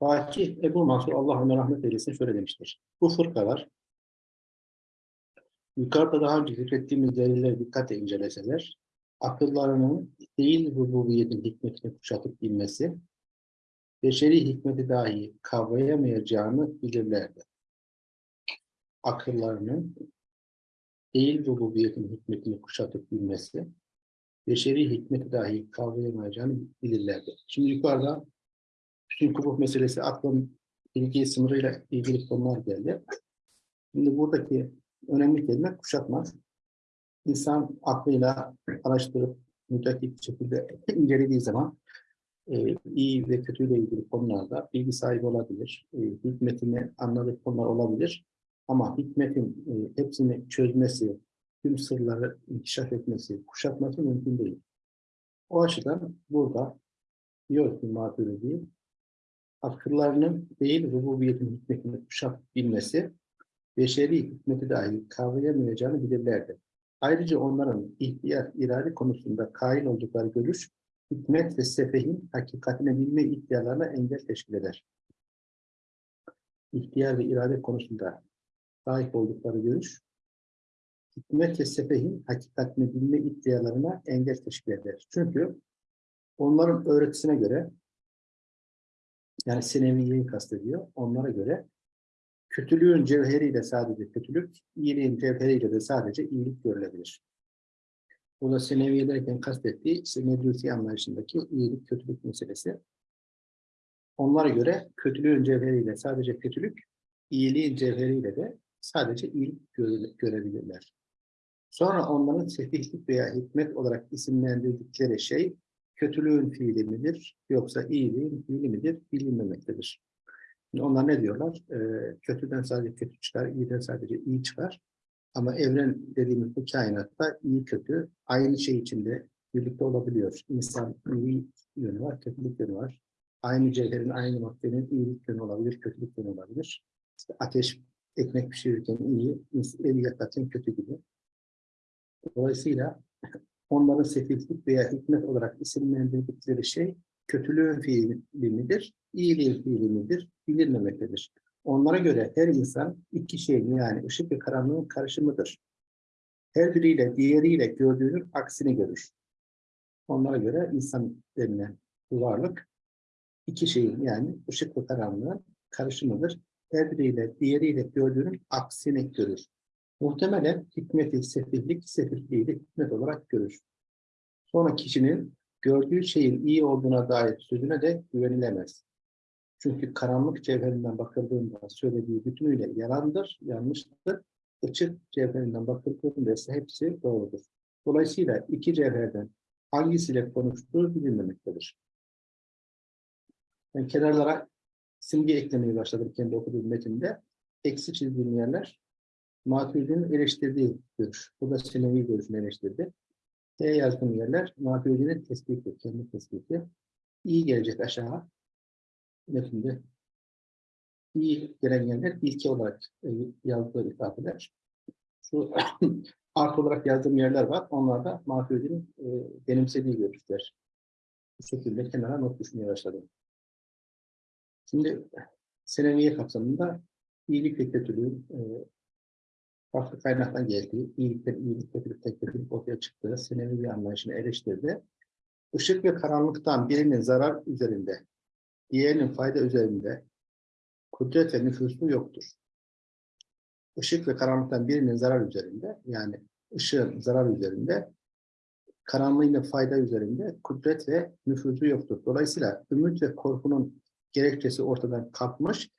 Fakih Ebu Mansur Allah ona rahmet eylesin şöyle demiştir. Bu fırkalar yukarıda daha önce zikrettiğimiz delilleri dikkatle inceleseler akıllarının değil rububiyetin hikmetini kuşatıp bilmesi beşeri hikmeti dahi kavrayamayacağını bilirlerdi. Akıllarının değil rububiyetin hikmetini kuşatıp bilmesi beşeri hikmeti dahi kavrayamayacağını bilirlerdi. Şimdi yukarıda bütün kubuk meselesi aklın bilgi sınırıyla ilgili konular geldi. Şimdi buradaki önemli kelime kuşatmak. İnsan aklıyla araştırıp müdahil şekilde incelediği zaman e, iyi ve kötüyle ilgili konularda bilgi sahibi olabilir. E, hikmetini anladığı konular olabilir. Ama hikmetin e, hepsini çözmesi, tüm sırları inkişaf etmesi, kuşatması mümkün değil. O açıdan burada diyor ki Maturidi, akıllarının değil rububiyetin hikmetini kuşatıp bilmesi, beşeri hikmeti dahi kavrayamayacağını bilirlerdi. Ayrıca onların ihtiyar irade konusunda kail oldukları görüş, hikmet ve sefehin hakikatine bilme iddialarına engel teşkil eder. İhtiyar ve irade konusunda sahip oldukları görüş, hikmet ve sefehin hakikatini bilme iddialarına engel teşkil eder. Çünkü onların öğretisine göre, yani Seneviye'yi kastediyor, onlara göre kötülüğün cevheriyle sadece kötülük, iyiliğin cevheriyle de sadece iyilik görülebilir. Bu da Seneviye derken kastettiği işte Medusi anlayışındaki iyilik, kötülük meselesi. Onlara göre kötülüğün cevheriyle sadece kötülük, iyiliğin cevheriyle de sadece iyilik göre, görebilirler. Sonra onların sefihlik veya hikmet olarak isimlendirdikleri şey kötülüğün fiili midir yoksa iyiliğin fiili midir bilinmemektedir. Şimdi onlar ne diyorlar? Ee, kötüden sadece kötü çıkar, iyiden sadece iyi çıkar. Ama evren dediğimiz bu kainatta iyi kötü aynı şey içinde birlikte olabiliyor. İnsan iyi yönü var, kötülük yönü var. Aynı cevherin, aynı maddenin iyilik yönü olabilir, kötülük yönü olabilir. İşte ateş ekmek pişirirken iyi, evi yakarken kötü gibi. Dolayısıyla onların sefillik veya hikmet olarak isimlendirdikleri şey kötülüğün fiili midir, iyiliğin fiili midir bilinmemektedir. Onlara göre her insan iki şeyin yani ışık ve karanlığın karışımıdır. Her biriyle diğeriyle gördüğünün aksini görür. Onlara göre insan denilen varlık iki şeyin yani ışık ve karanlığın karışımıdır. Her biriyle diğeriyle gördüğünün aksini görür. Muhtemelen hikmeti, sefillik, sefilliği de hikmet olarak görür. Sonra kişinin gördüğü şeyin iyi olduğuna dair sözüne de güvenilemez. Çünkü karanlık cevherinden bakıldığında söylediği bütünüyle yalandır, yanlıştır. Açık cevherinden bakıldığında ise hepsi doğrudur. Dolayısıyla iki cevherden hangisiyle konuştuğu bilinmemektedir. Ben kenarlara simge eklemeye başladım kendi okuduğum metinde. Eksi çizdiğim yerler Maturidi'nin eleştirdiği görüş. Bu da Sinevi görüşünü eleştirdi. T yazdığım yerler Maturidi'nin tespiti, kendi tespiti. İyi gelecek aşağı. Metinde iyi gelen yerler ilke olarak e, yazdığı ifadeler. Şu art olarak yazdığım yerler var. Onlar da Maturidi'nin e, benimsediği görüşler. Bu şekilde kenara not düşmeye başladım. Şimdi Seneviye kapsamında iyilik ve kötülüğün e, farklı kaynaktan geldiği, iyilikten iyilik, kötülükten kötülük ortaya çıktığı senevi bir anlayışını eleştirdi. Işık ve karanlıktan birinin zarar üzerinde, diğerinin fayda üzerinde kudret ve nüfusu yoktur. Işık ve karanlıktan birinin zarar üzerinde, yani ışığın zarar üzerinde, karanlığın fayda üzerinde kudret ve nüfuzu yoktur. Dolayısıyla ümit ve korkunun gerekçesi ortadan kalkmış,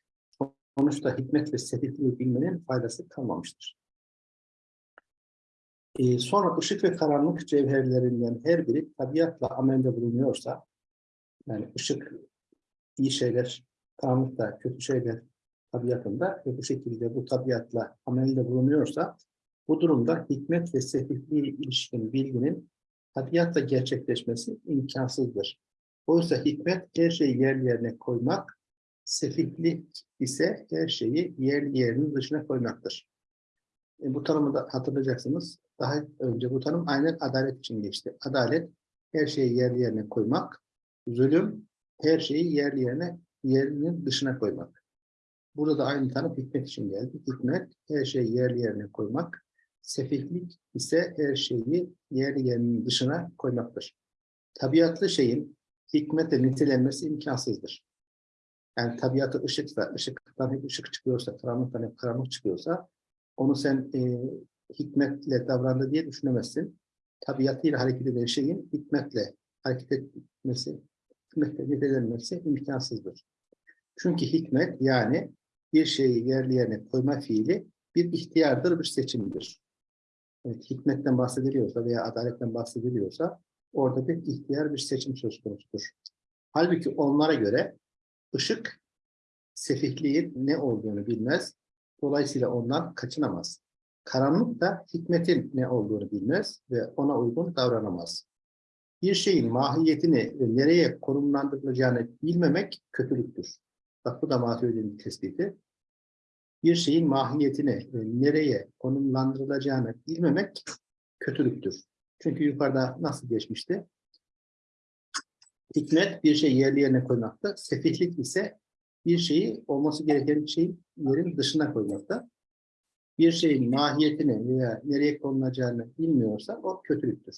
sonuçta hikmet ve sefihliği bilmenin faydası kalmamıştır. Ee, sonra ışık ve karanlık cevherlerinden her biri tabiatla amelde bulunuyorsa, yani ışık iyi şeyler, karanlık da kötü şeyler tabiatında ve bu şekilde bu tabiatla amelde bulunuyorsa, bu durumda hikmet ve sefihliği ilişkin bilginin tabiatla gerçekleşmesi imkansızdır. Oysa hikmet her şeyi yer yerine koymak, sefihlik ise her şeyi yer yerinin dışına koymaktır. E, bu tanımı da hatırlayacaksınız. Daha önce bu tanım aynen adalet için geçti. Adalet her şeyi yer yerine koymak, zulüm her şeyi yer yerine yerinin dışına koymak. Burada da aynı tanım hikmet için geldi. Hikmet her şeyi yerli yerine koymak. Sefihlik ise her şeyi yerli yerinin dışına koymaktır. Tabiatlı şeyin hikmetle nitelenmesi imkansızdır. Yani tabiatı ışıksa, ışıktan hep ışık çıkıyorsa, karanlıktan hep karanlık çıkıyorsa, onu sen e, hikmetle davrandı diye düşünemezsin. Tabiatıyla hareket eden şeyin hikmetle hareket etmesi, hikmetle nitelenmesi imkansızdır. Çünkü hikmet yani bir şeyi yerli yerine koyma fiili bir ihtiyardır, bir seçimdir. Evet, hikmetten bahsediliyorsa veya adaletten bahsediliyorsa orada bir ihtiyar, bir seçim söz konusudur. Halbuki onlara göre ışık sefihliğin ne olduğunu bilmez. Dolayısıyla ondan kaçınamaz. Karanlık da hikmetin ne olduğunu bilmez ve ona uygun davranamaz. Bir şeyin mahiyetini ve nereye konumlandırılacağını bilmemek kötülüktür. Bak bu da Maturidi'nin tespiti. Bir şeyin mahiyetini ve nereye konumlandırılacağını bilmemek kötülüktür. Çünkü yukarıda nasıl geçmişti? Hikmet bir şey yerli yerine koymakta. Sefihlik ise bir şeyi olması gereken şeyin yerin dışına koymakta. Bir şeyin mahiyetini veya nereye konulacağını bilmiyorsa o kötülüktür.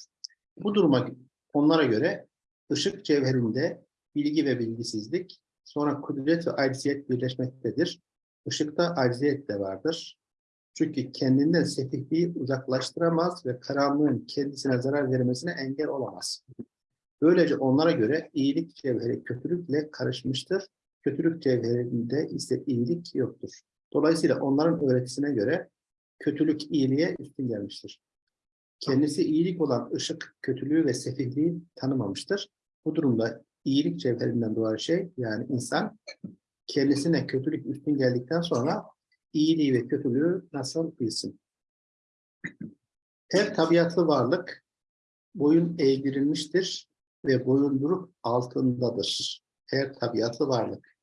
Bu duruma onlara göre ışık cevherinde bilgi ve bilgisizlik, sonra kudret ve acziyet birleşmektedir. Işıkta acziyet de vardır. Çünkü kendinden sefihliği uzaklaştıramaz ve karanlığın kendisine zarar vermesine engel olamaz. Böylece onlara göre iyilik cevheri kötülükle karışmıştır. Kötülük cevherinde ise iyilik yoktur. Dolayısıyla onların öğretisine göre kötülük iyiliğe üstün gelmiştir. Kendisi iyilik olan ışık kötülüğü ve sefihliği tanımamıştır. Bu durumda iyilik cevherinden doğan şey yani insan kendisine kötülük üstün geldikten sonra iyiliği ve kötülüğü nasıl bilsin? Her tabiatlı varlık boyun eğdirilmiştir ve boyunduruk altındadır. Her tabiatlı varlık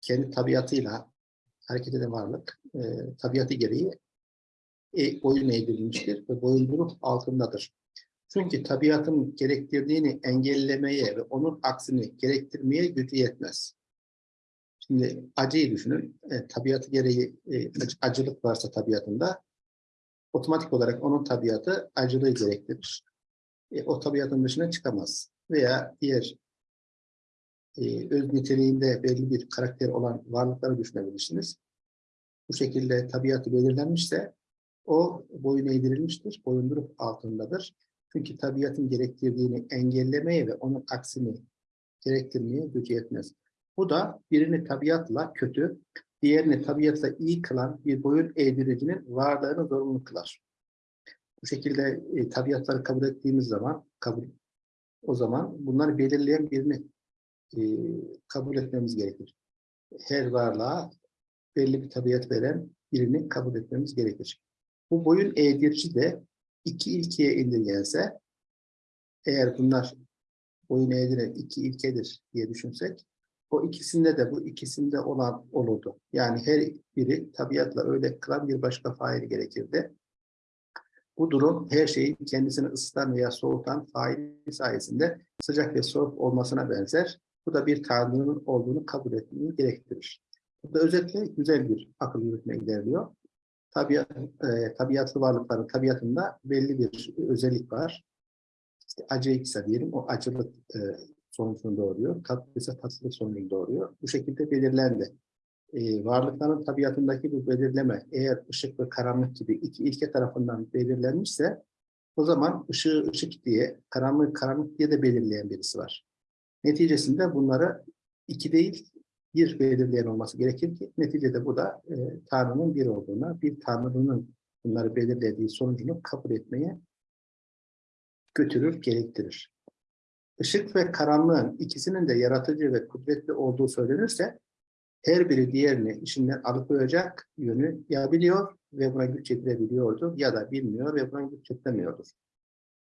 kendi tabiatıyla hareket eden varlık e, tabiatı gereği e, boyun eğdirilmiştir ve boyunduruk altındadır. Çünkü tabiatın gerektirdiğini engellemeye ve onun aksini gerektirmeye gücü yetmez. Şimdi acıyı düşünün. E, tabiatı gereği e, acılık varsa tabiatında otomatik olarak onun tabiatı acılığı gerektirir. E, o tabiatın dışına çıkamaz. Veya diğer e, öz niteliğinde belli bir karakter olan varlıkları düşünebilirsiniz. Bu şekilde tabiatı belirlenmişse o boyun eğdirilmiştir, boyunduruk altındadır. Çünkü tabiatın gerektirdiğini engellemeye ve onun aksini gerektirmeye gücü yetmez. Bu da birini tabiatla kötü, diğerini tabiatla iyi kılan bir boyun eğdiricinin varlığını zorunlu kılar. Bu şekilde e, tabiatları kabul ettiğimiz zaman, kabul, o zaman bunları belirleyen birini e, kabul etmemiz gerekir. Her varlığa belli bir tabiat veren birini kabul etmemiz gerekir. Bu boyun eğdirici de iki ilkeye indirgense, eğer bunlar boyun eğdiren iki ilkedir diye düşünsek, o ikisinde de bu ikisinde olan olurdu. Yani her biri tabiatla öyle kılan bir başka fail gerekirdi. Bu durum her şeyin kendisini ısıtan veya soğutan faili sayesinde sıcak ve soğuk olmasına benzer. Bu da bir tanrının olduğunu kabul etmeyi gerektirir. Bu da özetle güzel bir akıl yürütme ilerliyor. Tabiat, e, tabiatlı varlıkların tabiatında belli bir özellik var. İşte acı ise diyelim o acılık e, sonucunu doğuruyor. Tatlı ise tatlılık sonucunu doğuruyor. Bu şekilde belirlendi. Ee, varlıkların tabiatındaki bu belirleme eğer ışık ve karanlık gibi iki ilke tarafından belirlenmişse o zaman ışığı ışık diye, karanlık karanlık diye de belirleyen birisi var. Neticesinde bunları iki değil bir belirleyen olması gerekir ki neticede bu da e, Tanrı'nın bir olduğuna, bir Tanrı'nın bunları belirlediği sonucunu kabul etmeye götürür, gerektirir. Işık ve karanlığın ikisinin de yaratıcı ve kudretli olduğu söylenirse her biri diğerini işinden alıkoyacak yönü ya biliyor ve buna güç yetirebiliyordu ya da bilmiyor ve buna güç yetiremiyordur.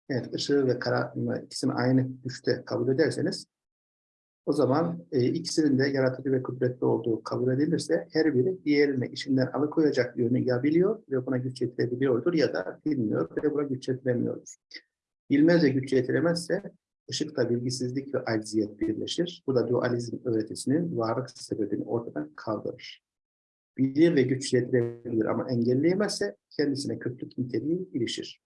Evet, ışığı ve karanlığı ikisini aynı güçte kabul ederseniz o zaman e, ikisinin de yaratıcı ve kudretli olduğu kabul edilirse her biri diğerini işinden alıkoyacak yönü ya biliyor ve buna güç yetirebiliyordur ya da bilmiyor ve buna güç yetiremiyordur. Bilmez ve güç yetiremezse ışıkta bilgisizlik ve acziyet birleşir. Bu da dualizm öğretisinin varlık sebebini ortadan kaldırır. Bilir ve güç yetirebilir ama engelleyemezse kendisine kötülük niteliği ilişir.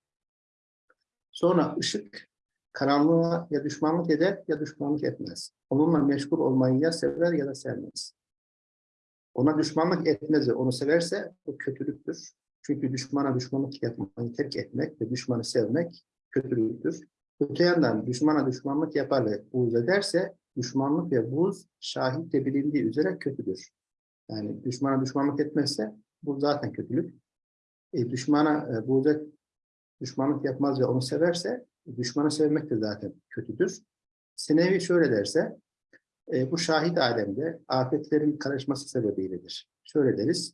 Sonra ışık karanlığa ya düşmanlık eder ya düşmanlık etmez. Onunla meşgul olmayı ya sever ya da sevmez. Ona düşmanlık etmez onu severse bu kötülüktür. Çünkü düşmana düşmanlık yapmayı terk etmek ve düşmanı sevmek kötülüktür. Öte yandan düşmana düşmanlık yapar ve buğz ederse düşmanlık ve buğz şahitle bilindiği üzere kötüdür. Yani düşmana düşmanlık etmezse bu zaten kötülük. E, düşmana e, buğz düşmanlık yapmaz ve onu severse düşmanı sevmek de zaten kötüdür. Senevi şöyle derse e, bu şahit alemde afetlerin karışması sebebiyledir. Şöyle deriz.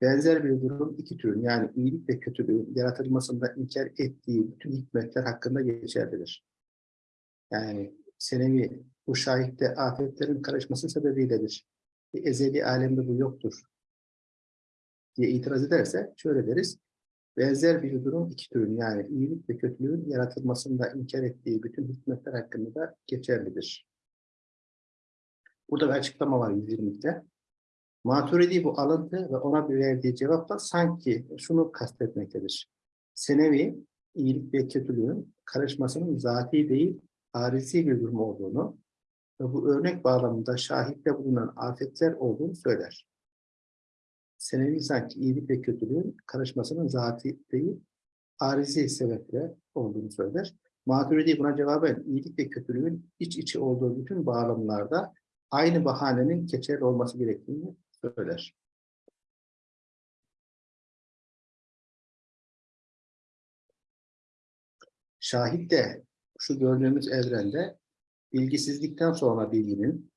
Benzer bir durum iki türün yani iyilik ve kötülüğün yaratılmasında inkar ettiği bütün hikmetler hakkında geçerlidir. Yani senevi bu şahitte afetlerin karışması sebebiyledir. E, ezeli alemde bu yoktur diye itiraz ederse şöyle deriz. Benzer bir durum iki türün yani iyilik ve kötülüğün yaratılmasında inkar ettiği bütün hikmetler hakkında da geçerlidir. Burada bir açıklama var 120'de. Maturidi bu alıntı ve ona verdiği cevapla sanki şunu kastetmektedir. Senevi, iyilik ve kötülüğün karışmasının zati değil, arizi bir durum olduğunu ve bu örnek bağlamında şahitle bulunan afetler olduğunu söyler. Senevi sanki iyilik ve kötülüğün karışmasının zati değil, arizi sebeple olduğunu söyler. Maturidi buna cevaben iyilik ve kötülüğün iç içe olduğu bütün bağlamlarda aynı bahanenin geçerli olması gerektiğini söyler. Şahit de şu gördüğümüz evrende bilgisizlikten sonra bilginin,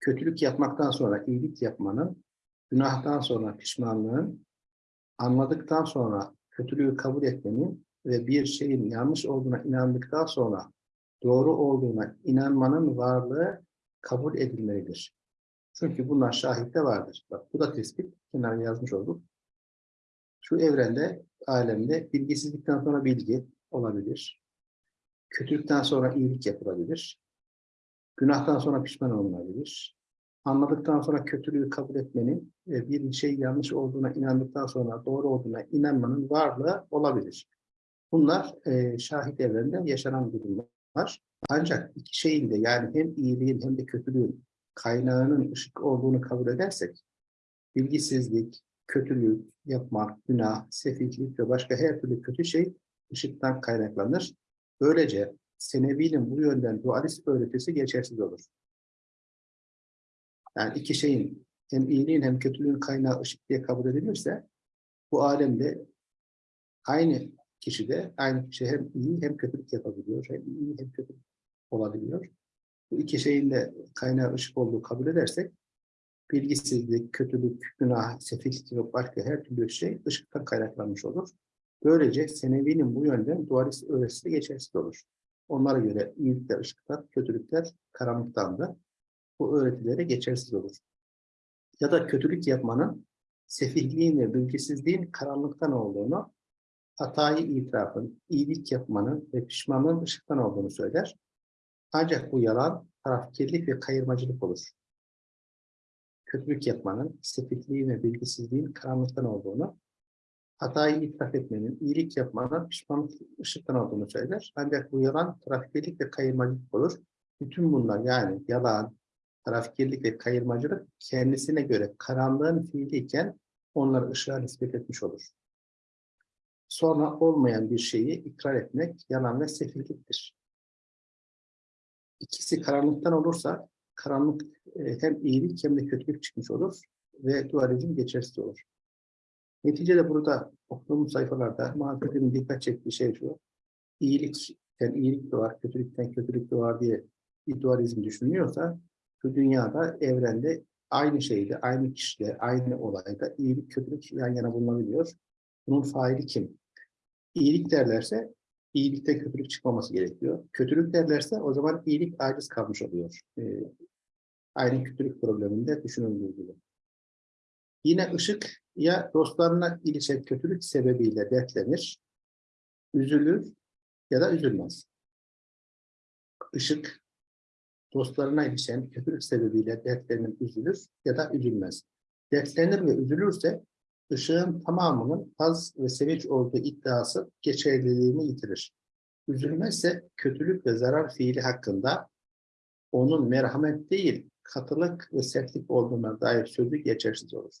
kötülük yapmaktan sonra iyilik yapmanın, günahtan sonra pişmanlığın, anladıktan sonra kötülüğü kabul etmenin ve bir şeyin yanlış olduğuna inandıktan sonra doğru olduğuna inanmanın varlığı kabul edilmelidir. Çünkü bunlar şahitte vardır. Bak bu da tespit. Kenara yazmış olduk. Şu evrende, alemde bilgisizlikten sonra bilgi olabilir. Kötülükten sonra iyilik yapılabilir. Günahtan sonra pişman olunabilir. Anladıktan sonra kötülüğü kabul etmenin ve bir şey yanlış olduğuna inandıktan sonra doğru olduğuna inanmanın varlığı olabilir. Bunlar e, şahit evrende yaşanan durumlar. Ancak iki şeyin de yani hem iyiliğin hem de kötülüğün kaynağının ışık olduğunu kabul edersek, bilgisizlik, kötülük, yapmak, günah, sefihlik ve başka her türlü kötü şey ışıktan kaynaklanır. Böylece Senevi'nin bu yönden dualist öğretisi geçersiz olur. Yani iki şeyin hem iyiliğin hem kötülüğün kaynağı ışık diye kabul edilirse bu alemde aynı kişide aynı kişi hem iyi hem kötülük yapabiliyor. Hem iyi hem kötü olabiliyor. Bu iki şeyin de kaynağı ışık olduğu kabul edersek bilgisizlik, kötülük, günah, sefillik ve başka her türlü şey ışıktan kaynaklanmış olur. Böylece Senevi'nin bu yönden dualist öğretisi de geçersiz olur. Onlara göre iyilikler ışıktan, kötülükler karanlıktan da bu öğretilere geçersiz olur. Ya da kötülük yapmanın sefihliğin ve bilgisizliğin karanlıktan olduğunu, hatayı itirafın, iyilik yapmanın ve pişmanlığın ışıktan olduğunu söyler. Ancak bu yalan tarafkirlik ve kayırmacılık olur. Kötülük yapmanın, sefihliğin ve bilgisizliğin karanlıktan olduğunu, hatayı itiraf etmenin, iyilik yapmanın pişmanlık ışıktan olduğunu söyler. Ancak bu yalan tarafkirlik ve kayırmacılık olur. Bütün bunlar yani yalan, tarafkirlik ve kayırmacılık kendisine göre karanlığın fiiliyken onları ışığa nispet etmiş olur. Sonra olmayan bir şeyi ikrar etmek yalan ve sefilliktir ikisi karanlıktan olursa karanlık e, hem iyilik hem de kötülük çıkmış olur ve dualizm geçersiz olur. Neticede burada okuduğumuz sayfalarda muhakkakın dikkat çektiği şey şu. İyilikten iyilik doğar, kötülükten kötülük doğar diye bir dualizm düşünüyorsa şu dünyada, evrende aynı şeyde, aynı kişide, aynı olayda iyilik, kötülük yan yana bulunabiliyor. Bunun faili kim? İyilik derlerse iyilikte kötülük çıkmaması gerekiyor. Kötülük derlerse o zaman iyilik aciz kalmış oluyor. Ee, aynı kötülük probleminde düşünüldüğü gibi. Yine ışık ya dostlarına ilişen kötülük sebebiyle dertlenir, üzülür ya da üzülmez. ışık dostlarına ilişen kötülük sebebiyle dertlerinin üzülür ya da üzülmez. Dertlenir ve üzülürse ışığın tamamının haz ve sevinç olduğu iddiası geçerliliğini yitirir. Üzülmezse kötülük ve zarar fiili hakkında onun merhamet değil, katılık ve sertlik olduğuna dair sözü geçersiz olur.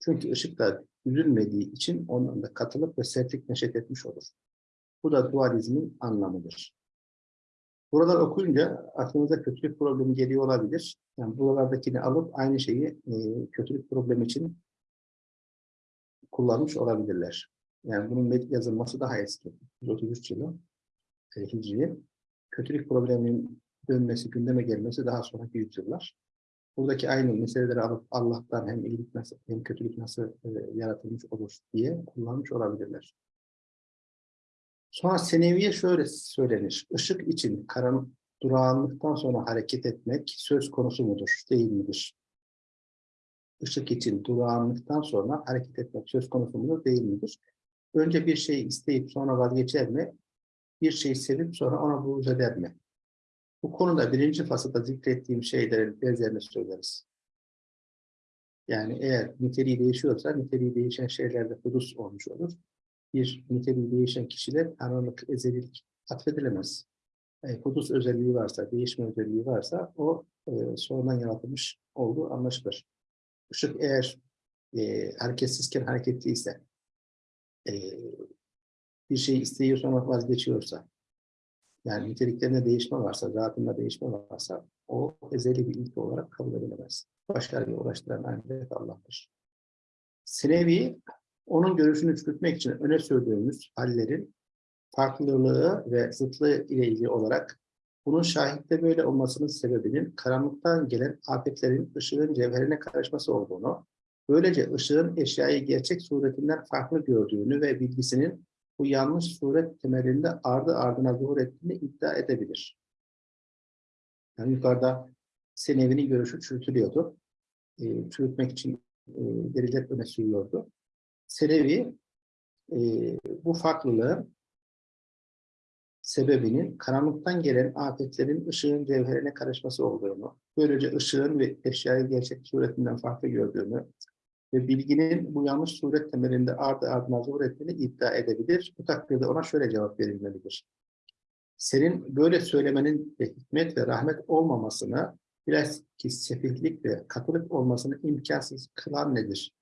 Çünkü ışık da üzülmediği için onun da katılık ve sertlik neşet etmiş olur. Bu da dualizmin anlamıdır. Buralar okuyunca aklınıza kötülük problemi geliyor olabilir. Yani buralardakini alıp aynı şeyi e, kötülük problemi için kullanmış olabilirler. Yani bunun yazılması daha eski. 133 yılı e, Hicriye. Kötülük probleminin dönmesi, gündeme gelmesi daha sonraki yüzyıllar. Buradaki aynı meseleleri alıp Allah'tan hem iyilik nasıl hem kötülük nasıl e, yaratılmış olur diye kullanmış olabilirler. Sonra seneviye şöyle söylenir. Işık için karan durağanlıktan sonra hareket etmek söz konusu mudur, değil midir? Işık için durağanlıktan sonra hareket etmek söz konusu mudur, değil midir? Önce bir şeyi isteyip sonra vazgeçer mi? Bir şeyi sevip sonra ona buğz eder mi? Bu konuda birinci fasılda zikrettiğim şeylerin benzerini söyleriz. Yani eğer niteliği değişiyorsa niteliği değişen şeylerde hudus olmuş olur. Bir niteliği değişen kişiler anılık, ezelilik atfedilemez. E, hudus özelliği varsa, değişme özelliği varsa o e, sonradan yaratılmış olduğu anlaşılır. Işık eğer e, hareketsizken hareketliyse, e, bir şey isteyiyor sonra vazgeçiyorsa, yani niteliklerinde değişme varsa, zatında değişme varsa o ezeli bir ilke olarak kabul edilemez. Başkalarıyla uğraştıran ancak Allah'tır. Sinevi, onun görüşünü çürütmek için öne sürdüğümüz hallerin farklılığı ve zıtlığı ile ilgili olarak bunun şahitte böyle olmasının sebebinin karanlıktan gelen afetlerin ışığın cevherine karışması olduğunu, böylece ışığın eşyayı gerçek suretinden farklı gördüğünü ve bilgisinin bu yanlış suret temelinde ardı ardına zuhur ettiğini iddia edebilir. Yani yukarıda Senevi'nin görüşü çürütülüyordu. E, çürütmek için e, deliller öne sürüyordu. Senevi e, bu farklılığın sebebinin karanlıktan gelen afetlerin ışığın cevherine karışması olduğunu, böylece ışığın ve eşyayı gerçek suretinden farklı gördüğünü, ve bilginin bu yanlış suret temelinde ardı ardına zuhur ettiğini iddia edebilir. Bu takdirde ona şöyle cevap verilmelidir. Senin böyle söylemenin de hikmet ve rahmet olmamasını, biraz ki sefihlik ve katılık olmasını imkansız kılan nedir?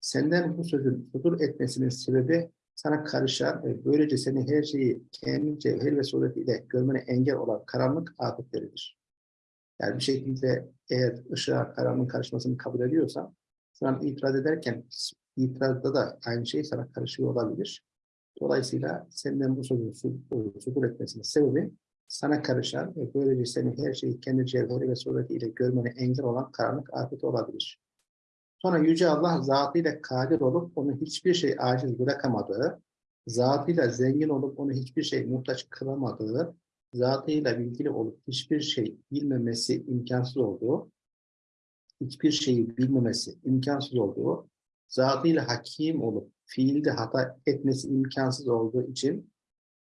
Senden bu sözün sudur etmesinin sebebi sana karışan ve böylece seni her şeyi kendi cevher ve suretiyle görmene engel olan karanlık afetleridir. Yani bir şekilde eğer ışığa karanlığın karışmasını kabul ediyorsan, şu itiraz ederken itirazda da aynı şey sana karışıyor olabilir. Dolayısıyla senden bu sözün sudur etmesinin sebebi sana karışan ve böylece senin her şeyi kendi cevheri ve suretiyle görmene engel olan karanlık afet olabilir. Sonra Yüce Allah zatıyla kadir olup onu hiçbir şey aciz bırakamadığı, zatıyla zengin olup onu hiçbir şey muhtaç kılamadığı, zatıyla bilgili olup hiçbir şey bilmemesi imkansız olduğu, hiçbir şeyi bilmemesi imkansız olduğu, zatıyla hakim olup fiilde hata etmesi imkansız olduğu için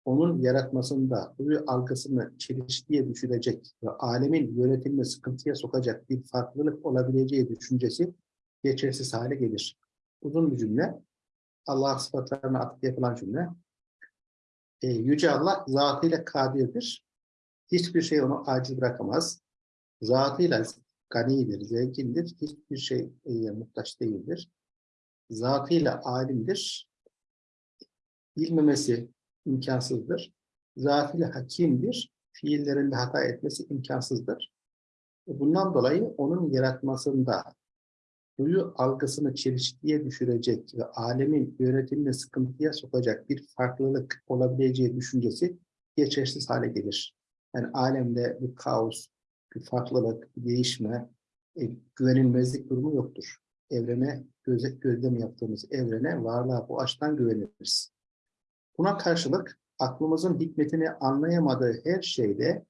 onun yaratmasında huyu algısını çelişkiye düşürecek ve alemin yönetimini sıkıntıya sokacak bir farklılık olabileceği düşüncesi geçersiz hale gelir. Uzun bir cümle. Allah sıfatlarına atıp yapılan cümle. E, Yüce Allah zatıyla kadirdir. Hiçbir şey onu aciz bırakamaz. Zatıyla ganidir, zengindir, hiçbir şey e, muhtaç değildir. Zatıyla alimdir, bilmemesi imkansızdır. Zatıyla hakimdir, fiillerinde hata etmesi imkansızdır. Bundan dolayı onun yaratmasında duyu algısını çelişkiye düşürecek ve alemin yönetimini sıkıntıya sokacak bir farklılık olabileceği düşüncesi geçersiz hale gelir. Yani alemde bir kaos, bir farklılık, bir değişme, e, güvenilmezlik durumu yoktur. Evrene, gözet gözlem yaptığımız evrene, varlığa bu açıdan güveniriz. Buna karşılık aklımızın hikmetini anlayamadığı her şeyde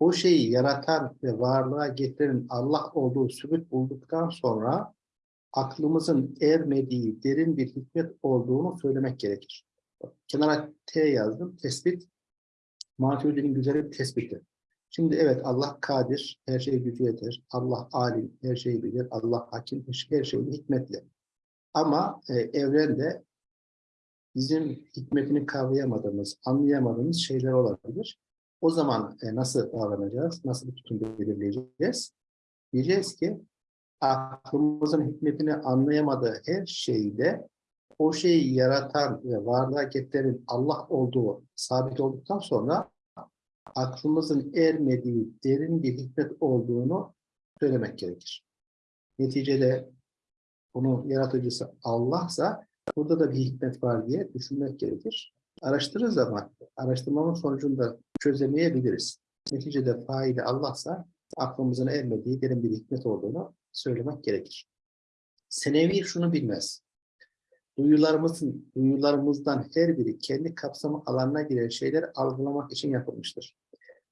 o şeyi yaratan ve varlığa getiren Allah olduğu sübut bulduktan sonra aklımızın ermediği derin bir hikmet olduğunu söylemek gerekir. Kenara T yazdım. Tespit Maturidi'nin güzel bir tespiti. Şimdi evet Allah kadir, her şeye gücü yeter. Allah alim, her şeyi bilir. Allah hakim, her şeyi hikmetli. Ama e, evrende bizim hikmetini kavrayamadığımız, anlayamadığımız şeyler olabilir. O zaman e, nasıl davranacağız? Nasıl bir tutum belirleyeceğiz? Diyeceğiz ki aklımızın hikmetini anlayamadığı her şeyde o şeyi yaratan ve varlığa getiren Allah olduğu sabit olduktan sonra aklımızın ermediği derin bir hikmet olduğunu söylemek gerekir. Neticede bunun yaratıcısı Allah'sa burada da bir hikmet var diye düşünmek gerekir. Araştırır zaman araştırmamın sonucunda çözemeyebiliriz. Neticede faili Allah'sa aklımızın ermediği derin bir hikmet olduğunu söylemek gerekir. Senevi şunu bilmez. Duyularımızın, duyularımızdan her biri kendi kapsamı alanına giren şeyleri algılamak için yapılmıştır.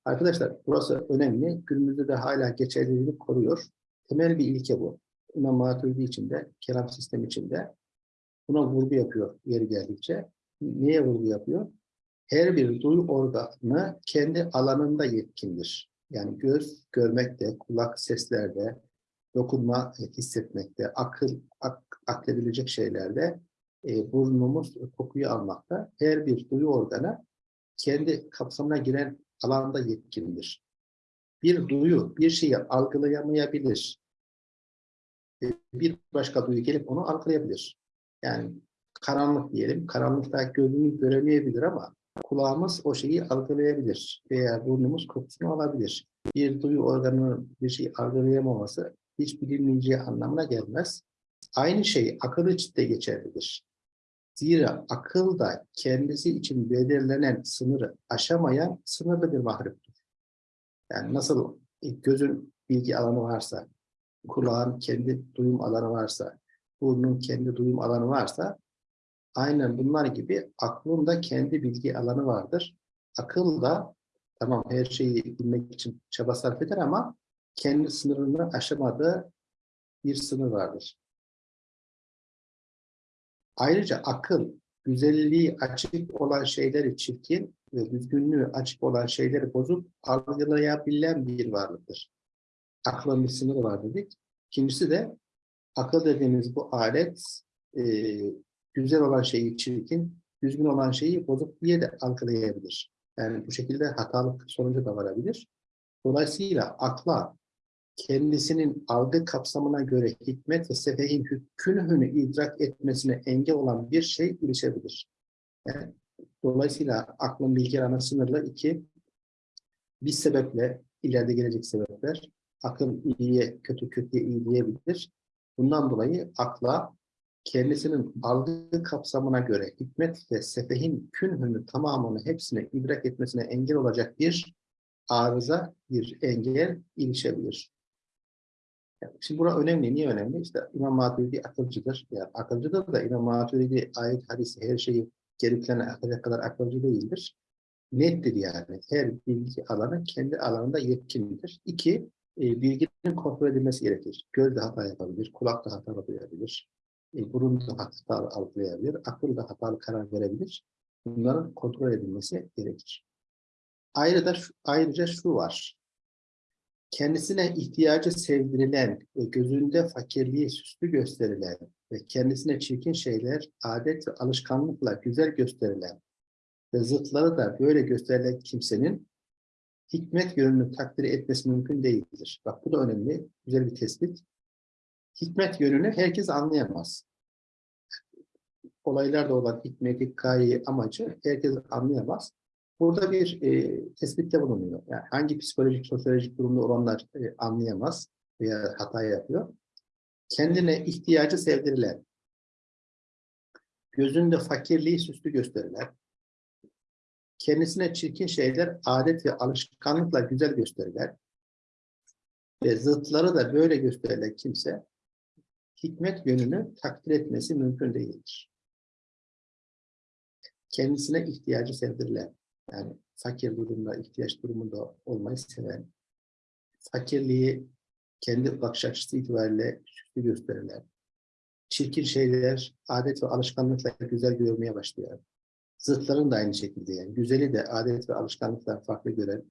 Arkadaşlar burası önemli. Günümüzde de hala geçerliliğini koruyor. Temel bir ilke bu. İmam Maturidi içinde, kelam sistemi içinde buna vurgu yapıyor yeri geldikçe. Niye vurgu yapıyor? Her bir duyu organı kendi alanında yetkindir. Yani göz görmekte, kulak seslerde, dokunma e, hissetmekte, akıl ak, akledebilecek şeylerde, e, burnumuz kokuyu almakta. Her bir duyu organı kendi kapsamına giren alanda yetkindir. Bir duyu bir şeyi algılayamayabilir. E, bir başka duyu gelip onu algılayabilir. Yani karanlık diyelim, karanlıkta gözümüz göremeyebilir ama kulağımız o şeyi algılayabilir veya burnumuz kokusunu alabilir. Bir duyu organının bir şeyi algılayamaması hiç bilinmeyeceği anlamına gelmez. Aynı şey akıl için de geçerlidir. Zira akıl da kendisi için belirlenen sınırı aşamayan sınırlı bir mahluktur. Yani nasıl gözün bilgi alanı varsa, kulağın kendi duyum alanı varsa, burnun kendi duyum alanı varsa, aynen bunlar gibi aklın da kendi bilgi alanı vardır. Akıl da tamam her şeyi bilmek için çaba sarf eder ama kendi sınırını aşamadığı bir sınır vardır. Ayrıca akıl, güzelliği açık olan şeyleri çirkin ve düzgünlüğü açık olan şeyleri bozup algılayabilen bir varlıktır. Aklın bir sınırı var dedik. İkincisi de akıl dediğimiz bu alet e, güzel olan şeyi çirkin, düzgün olan şeyi bozuk diye de algılayabilir. Yani bu şekilde hatalık sonucu da varabilir. Dolayısıyla akla kendisinin algı kapsamına göre hikmet ve sefehin hükünhünü idrak etmesine engel olan bir şey ilişebilir. Yani, dolayısıyla aklın bilgi alanı sınırlı. iki bir sebeple, ileride gelecek sebepler, akıl iyiye, kötü kötüye iyi diyebilir. Bundan dolayı akla kendisinin algı kapsamına göre hikmet ve sefehin künhünü tamamını hepsine idrak etmesine engel olacak bir arıza, bir engel ilişebilir. Şimdi bura önemli. Niye önemli? İşte İmam Maturidi akılcıdır. Yani akılcıdır da İmam Maturidi ayet, hadisi, her şeyi geri plana akacak kadar akılcı değildir. Nettir yani. Her bilgi alanı kendi alanında yetkindir. İki, e, bilginin kontrol edilmesi gerekir. Göz de hata yapabilir, kulak da hata duyabilir, e, burun da hata algılayabilir, akıl da hatalı karar verebilir. Bunların kontrol edilmesi gerekir. Ayrıca, ayrıca şu var kendisine ihtiyacı sevdirilen ve gözünde fakirliği süslü gösterilen ve kendisine çirkin şeyler adet ve alışkanlıkla güzel gösterilen ve zıtları da böyle gösterilen kimsenin hikmet yönünü takdir etmesi mümkün değildir. Bak bu da önemli, güzel bir tespit. Hikmet yönünü herkes anlayamaz. Olaylarda olan hikmeti, gayeyi, amacı herkes anlayamaz. Burada bir e, tespitte bulunuyor. Yani hangi psikolojik, sosyolojik durumda olanlar e, anlayamaz veya hata yapıyor. Kendine ihtiyacı sevdirilen, gözünde fakirliği süslü gösterilen, kendisine çirkin şeyler adet ve alışkanlıkla güzel gösterilen ve zıtları da böyle gösterilen kimse hikmet yönünü takdir etmesi mümkün değildir. Kendisine ihtiyacı sevdirilen, yani fakir durumda, ihtiyaç durumunda olmayı seven, fakirliği kendi bakış açısı itibariyle süslü gösterilen, çirkin şeyler adet ve alışkanlıkla güzel görmeye başlayan, zıtların da aynı şekilde yani güzeli de adet ve alışkanlıklar farklı gören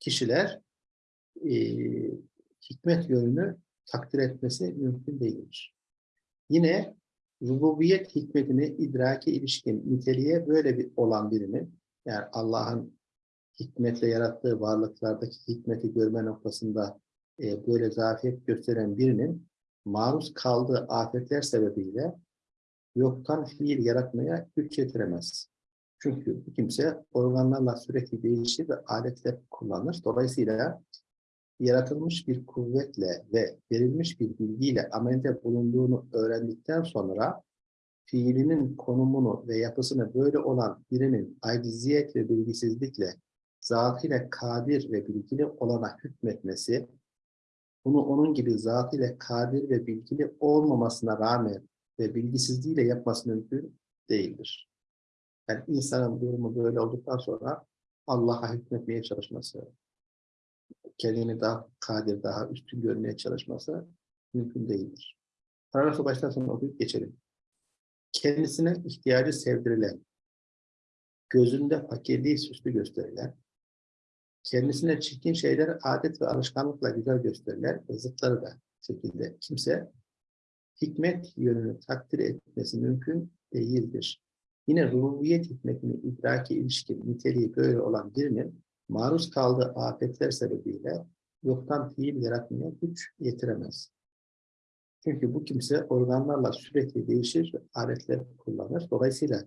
kişiler e, hikmet yönünü takdir etmesi mümkün değildir. Yine rububiyet hikmetini idraki ilişkin niteliğe böyle bir olan birinin yani Allah'ın hikmetle yarattığı varlıklardaki hikmeti görme noktasında e, böyle zafiyet gösteren birinin maruz kaldığı afetler sebebiyle yoktan fiil yaratmaya güç yetiremez. Çünkü bu kimse organlarla sürekli değişir ve aletler kullanır. Dolayısıyla yaratılmış bir kuvvetle ve verilmiş bir bilgiyle amelde bulunduğunu öğrendikten sonra fiilinin konumunu ve yapısını böyle olan birinin aciziyet ve bilgisizlikle zatıyla kadir ve bilgili olana hükmetmesi, bunu onun gibi zatıyla kadir ve bilgili olmamasına rağmen ve bilgisizliğiyle yapması mümkün değildir. Yani insanın durumu böyle olduktan sonra Allah'a hükmetmeye çalışması, kendini daha kadir, daha üstün görmeye çalışması mümkün değildir. Paragrafı baştan sona okuyup geçelim. Kendisine ihtiyacı sevdirilen, gözünde fakirliği süslü gösterilen, kendisine çirkin şeyler adet ve alışkanlıkla güzel gösterilen ve zıtları da şekilde kimse hikmet yönünü takdir etmesi mümkün değildir. Yine rububiyet hikmetini idraki ilişkin niteliği böyle olan birinin maruz kaldığı afetler sebebiyle yoktan fiil yaratmaya güç yetiremez. Çünkü bu kimse organlarla sürekli değişir ve aletler kullanır. Dolayısıyla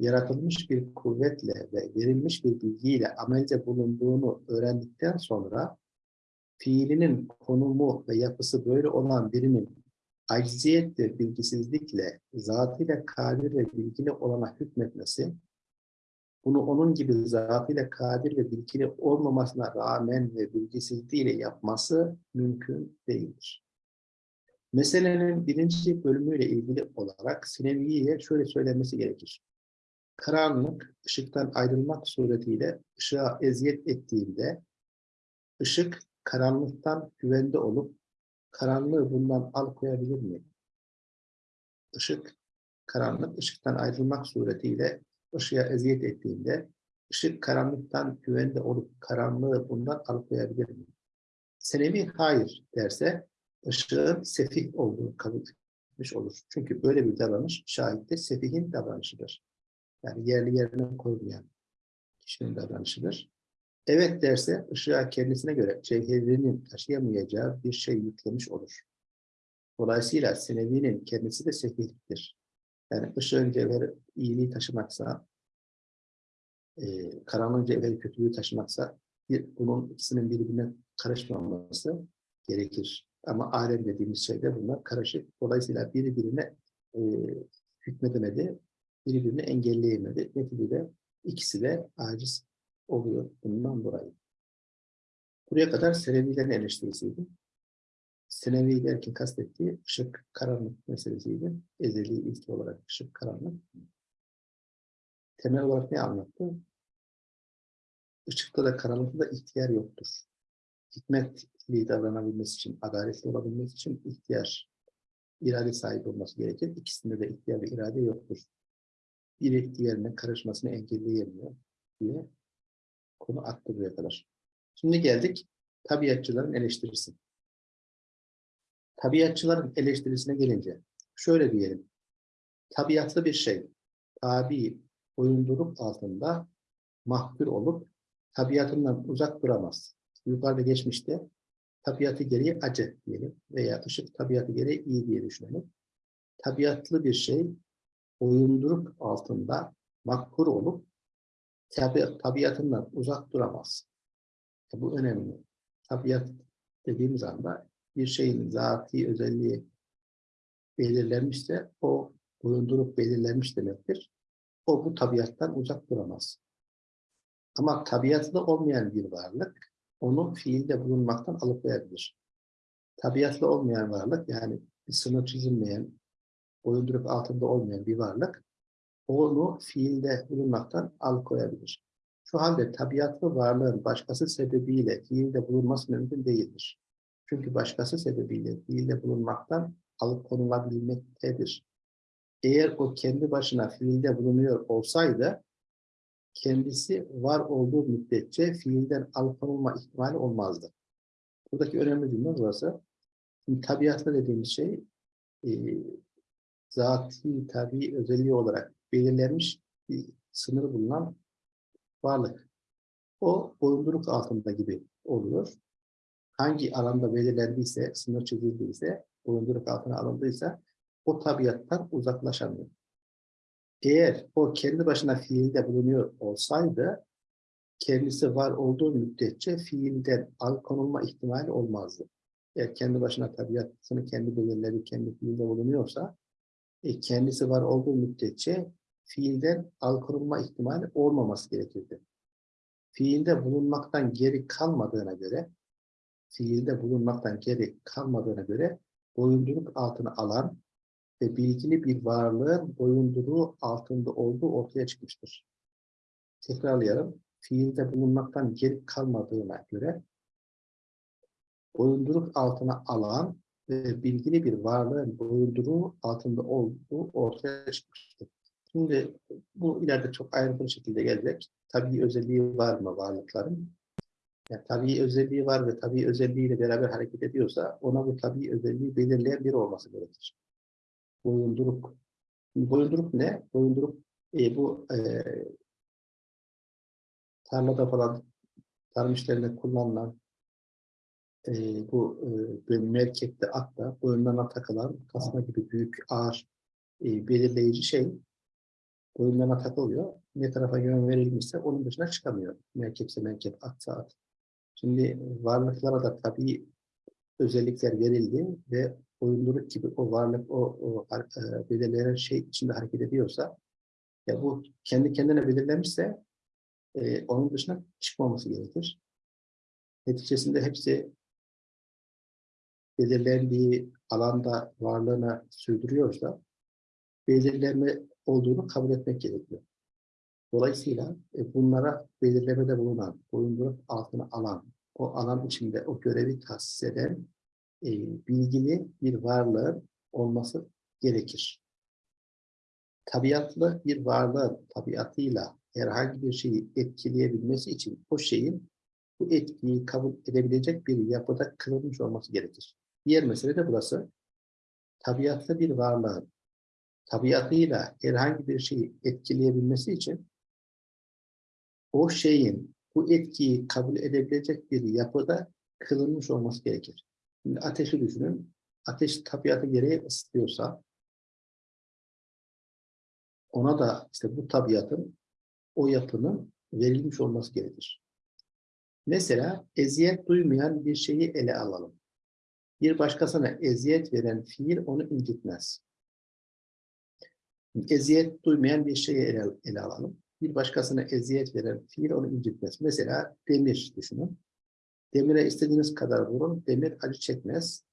yaratılmış bir kuvvetle ve verilmiş bir bilgiyle amelde bulunduğunu öğrendikten sonra fiilinin konumu ve yapısı böyle olan birinin acziyet ve bilgisizlikle zatıyla kadir ve bilgili olana hükmetmesi, bunu onun gibi zatıyla kadir ve bilgili olmamasına rağmen ve bilgisizliğiyle yapması mümkün değildir. Meselenin birinci bölümüyle ilgili olarak Sinevi'ye şöyle söylenmesi gerekir. Karanlık, ışıktan ayrılmak suretiyle ışığa eziyet ettiğinde, ışık karanlıktan güvende olup, karanlığı bundan alıkoyabilir mi? Işık, karanlık, ışıktan ayrılmak suretiyle ışığa eziyet ettiğinde, ışık karanlıktan güvende olup karanlığı bundan alıkoyabilir mi? Senevi hayır derse, ışığın sefih olduğunu kabul etmiş olur. Çünkü böyle bir davranış şahitte sefihin davranışıdır. Yani yerli yerine koymayan kişinin davranışıdır. Evet derse ışığa kendisine göre cevherinin taşıyamayacağı bir şey yüklemiş olur. Dolayısıyla senevinin kendisi de sefihliktir. Yani ışığın cevheri iyiliği taşımaksa, e, karanlığın cevheri kötülüğü taşımaksa bir, bunun ikisinin birbirine karışmaması gerekir. Ama alem dediğimiz şeyde bunlar karışık. Dolayısıyla birbirine e, hükmedemedi, birbirini engelleyemedi. Neticede ikisi de aciz oluyor bundan dolayı. Buraya kadar Selevilerin eleştirisiydi. Selevi derken kastettiği ışık karanlık meselesiydi. Ezeli ilk olarak ışık karanlık. Temel olarak ne anlattı? Işıkta da karanlıkta da ihtiyar yoktur. Hikmetli davranabilmesi için, adaletli olabilmesi için ihtiyar, irade sahibi olması gerekir. İkisinde de ihtiyar ve irade yoktur biri diğerine karışmasını engelleyemiyor diye konu attı buraya kadar. Şimdi geldik tabiatçıların eleştirisi. Tabiatçıların eleştirisine gelince şöyle diyelim. Tabiatlı bir şey tabi boyunduruk altında mahkur olup tabiatından uzak duramaz. Yukarıda geçmişte tabiatı gereği acı diyelim veya ışık tabiatı gereği iyi diye düşünelim. Tabiatlı bir şey boyunduruk altında makbul olup tabi tabiatından uzak duramaz. E bu önemli. Tabiat dediğimiz anda bir şeyin zati özelliği belirlenmişse o boyunduruk belirlenmiş demektir. O bu tabiattan uzak duramaz. Ama tabiatlı olmayan bir varlık onu fiilde bulunmaktan alıkoyabilir. Tabiatlı olmayan varlık yani bir sınır çizilmeyen, boyunduruk altında olmayan bir varlık onu fiilde bulunmaktan alıkoyabilir. Şu halde tabiatlı varlığın başkası sebebiyle fiilde bulunması mümkün değildir. Çünkü başkası sebebiyle fiilde bulunmaktan alıkonulabilmektedir. Eğer o kendi başına fiilde bulunuyor olsaydı kendisi var olduğu müddetçe fiilden alıkonulma ihtimali olmazdı. Buradaki önemli cümle burası. Şimdi tabiatlı dediğimiz şey e, zati, tabi özelliği olarak belirlenmiş bir sınırı bulunan varlık. O boyunduruk altında gibi oluyor. Hangi alanda belirlendiyse, sınır çizildiyse, boyunduruk altına alındıysa o tabiattan uzaklaşamıyor. Eğer o kendi başına fiilde bulunuyor olsaydı, kendisi var olduğu müddetçe fiilden alıkonulma ihtimali olmazdı. Eğer kendi başına tabiatını kendi belirledi, kendi fiilde bulunuyorsa, e, kendisi var olduğu müddetçe fiilden alıkonulma ihtimali olmaması gerekirdi. Fiilde bulunmaktan geri kalmadığına göre, fiilde bulunmaktan geri kalmadığına göre boyunduruk altına alan ve bilgili bir varlığın boyunduruğu altında olduğu ortaya çıkmıştır. Tekrarlayalım. Fiilde bulunmaktan geri kalmadığına göre boyunduruk altına alan ve bilgili bir varlığın boyunduruğu altında olduğu ortaya çıkmıştır. Şimdi bu ileride çok ayrıntılı şekilde gelecek. Tabii özelliği var mı varlıkların? Yani tabii özelliği var ve tabii özelliğiyle beraber hareket ediyorsa ona bu tabii özelliği belirleyen biri olması gerekir. Boyunduruk. Boyunduruk ne? Boyunduruk e, bu e, tarlada falan tarım işlerinde kullanılan e, bu e, merkepte atta boyunlarına takılan tasma gibi büyük ağır e, belirleyici şey boyunlarına takılıyor. Ne tarafa yön verilmişse onun dışına çıkamıyor. Merkepse merkep, atsa at. Şimdi varlıklara da tabii özellikler verildi ve boyunduruk gibi o varlık, o, o e, belirlenen şey içinde hareket ediyorsa ya bu kendi kendine belirlenmişse e, onun dışına çıkmaması gerekir. Neticesinde hepsi belirlendiği alanda varlığına sürdürüyorsa belirleme olduğunu kabul etmek gerekiyor. Dolayısıyla e, bunlara belirlemede bulunan, boyunduruk altına alan, o alan içinde o görevi tahsis eden e, bilgili bir varlığın olması gerekir. Tabiatlı bir varlığın tabiatıyla herhangi bir şeyi etkileyebilmesi için o şeyin bu etkiyi kabul edebilecek bir yapıda kılınmış olması gerekir. Diğer mesele de burası. Tabiatlı bir varlığın tabiatıyla herhangi bir şeyi etkileyebilmesi için o şeyin bu etkiyi kabul edebilecek bir yapıda kılınmış olması gerekir. Şimdi ateşi düşünün. Ateş tabiatı gereği ısıtıyorsa ona da işte bu tabiatın o yapının verilmiş olması gerekir. Mesela eziyet duymayan bir şeyi ele alalım. Bir başkasına eziyet veren fiil onu incitmez. Eziyet duymayan bir şeyi ele, ele alalım. Bir başkasına eziyet veren fiil onu incitmez. Mesela demir düşünün. Demire istediğiniz kadar vurun, demir acı çekmez.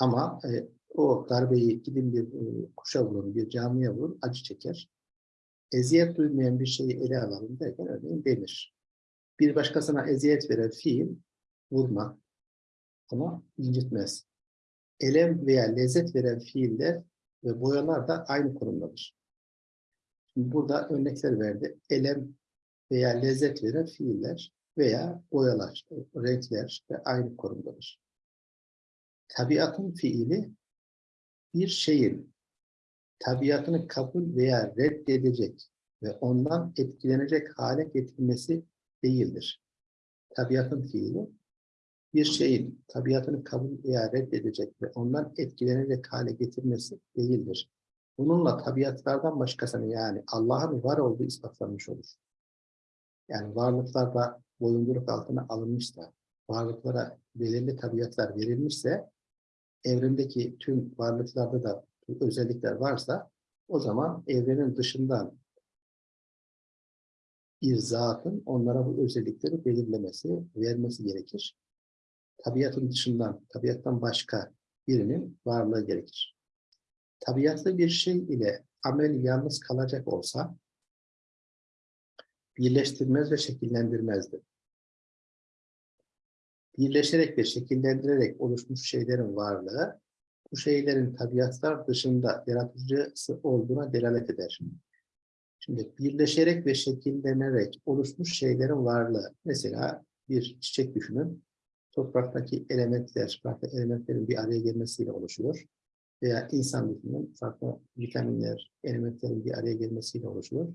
Ama e, o darbeyi gidin bir e, kuşa vurun, bir camiye vurun, acı çeker. Eziyet duymayan bir şeyi ele alalım derken örneğin demir. Bir başkasına eziyet veren fiil vurma ama incitmez. Elem veya lezzet veren fiiller ve boyalar da aynı konumdadır. Burada örnekler verdi. Elem veya lezzet veren fiiller veya boyalar, renkler de aynı konumdadır. Tabiatın fiili bir şeyin tabiatını kabul veya reddedecek ve ondan etkilenecek hale getirilmesi değildir. Tabiatın fiili bir şeyin tabiatını kabul veya reddedecek ve ondan etkilenecek hale getirmesi değildir. Bununla tabiatlardan başkasını yani Allah'ın var olduğu ispatlanmış olur. Yani varlıklarda boyunduruk altına alınmışsa, varlıklara belirli tabiatlar verilmişse, evrendeki tüm varlıklarda da özellikler varsa, o zaman evrenin dışından bir zatın onlara bu özellikleri belirlemesi, vermesi gerekir tabiatın dışından, tabiattan başka birinin varlığı gerekir. Tabiatlı bir şey ile amel yalnız kalacak olsa, birleştirmez ve şekillendirmezdi. Birleşerek ve şekillendirerek oluşmuş şeylerin varlığı, bu şeylerin tabiatlar dışında yaratıcısı olduğuna delalet eder. Şimdi birleşerek ve şekillenerek oluşmuş şeylerin varlığı. Mesela bir çiçek düşünün. Topraktaki elementler, farklı elementlerin bir araya gelmesiyle oluşuyor. Veya insan düşünün. Farklı vitaminler, elementlerin bir araya gelmesiyle oluşuyor.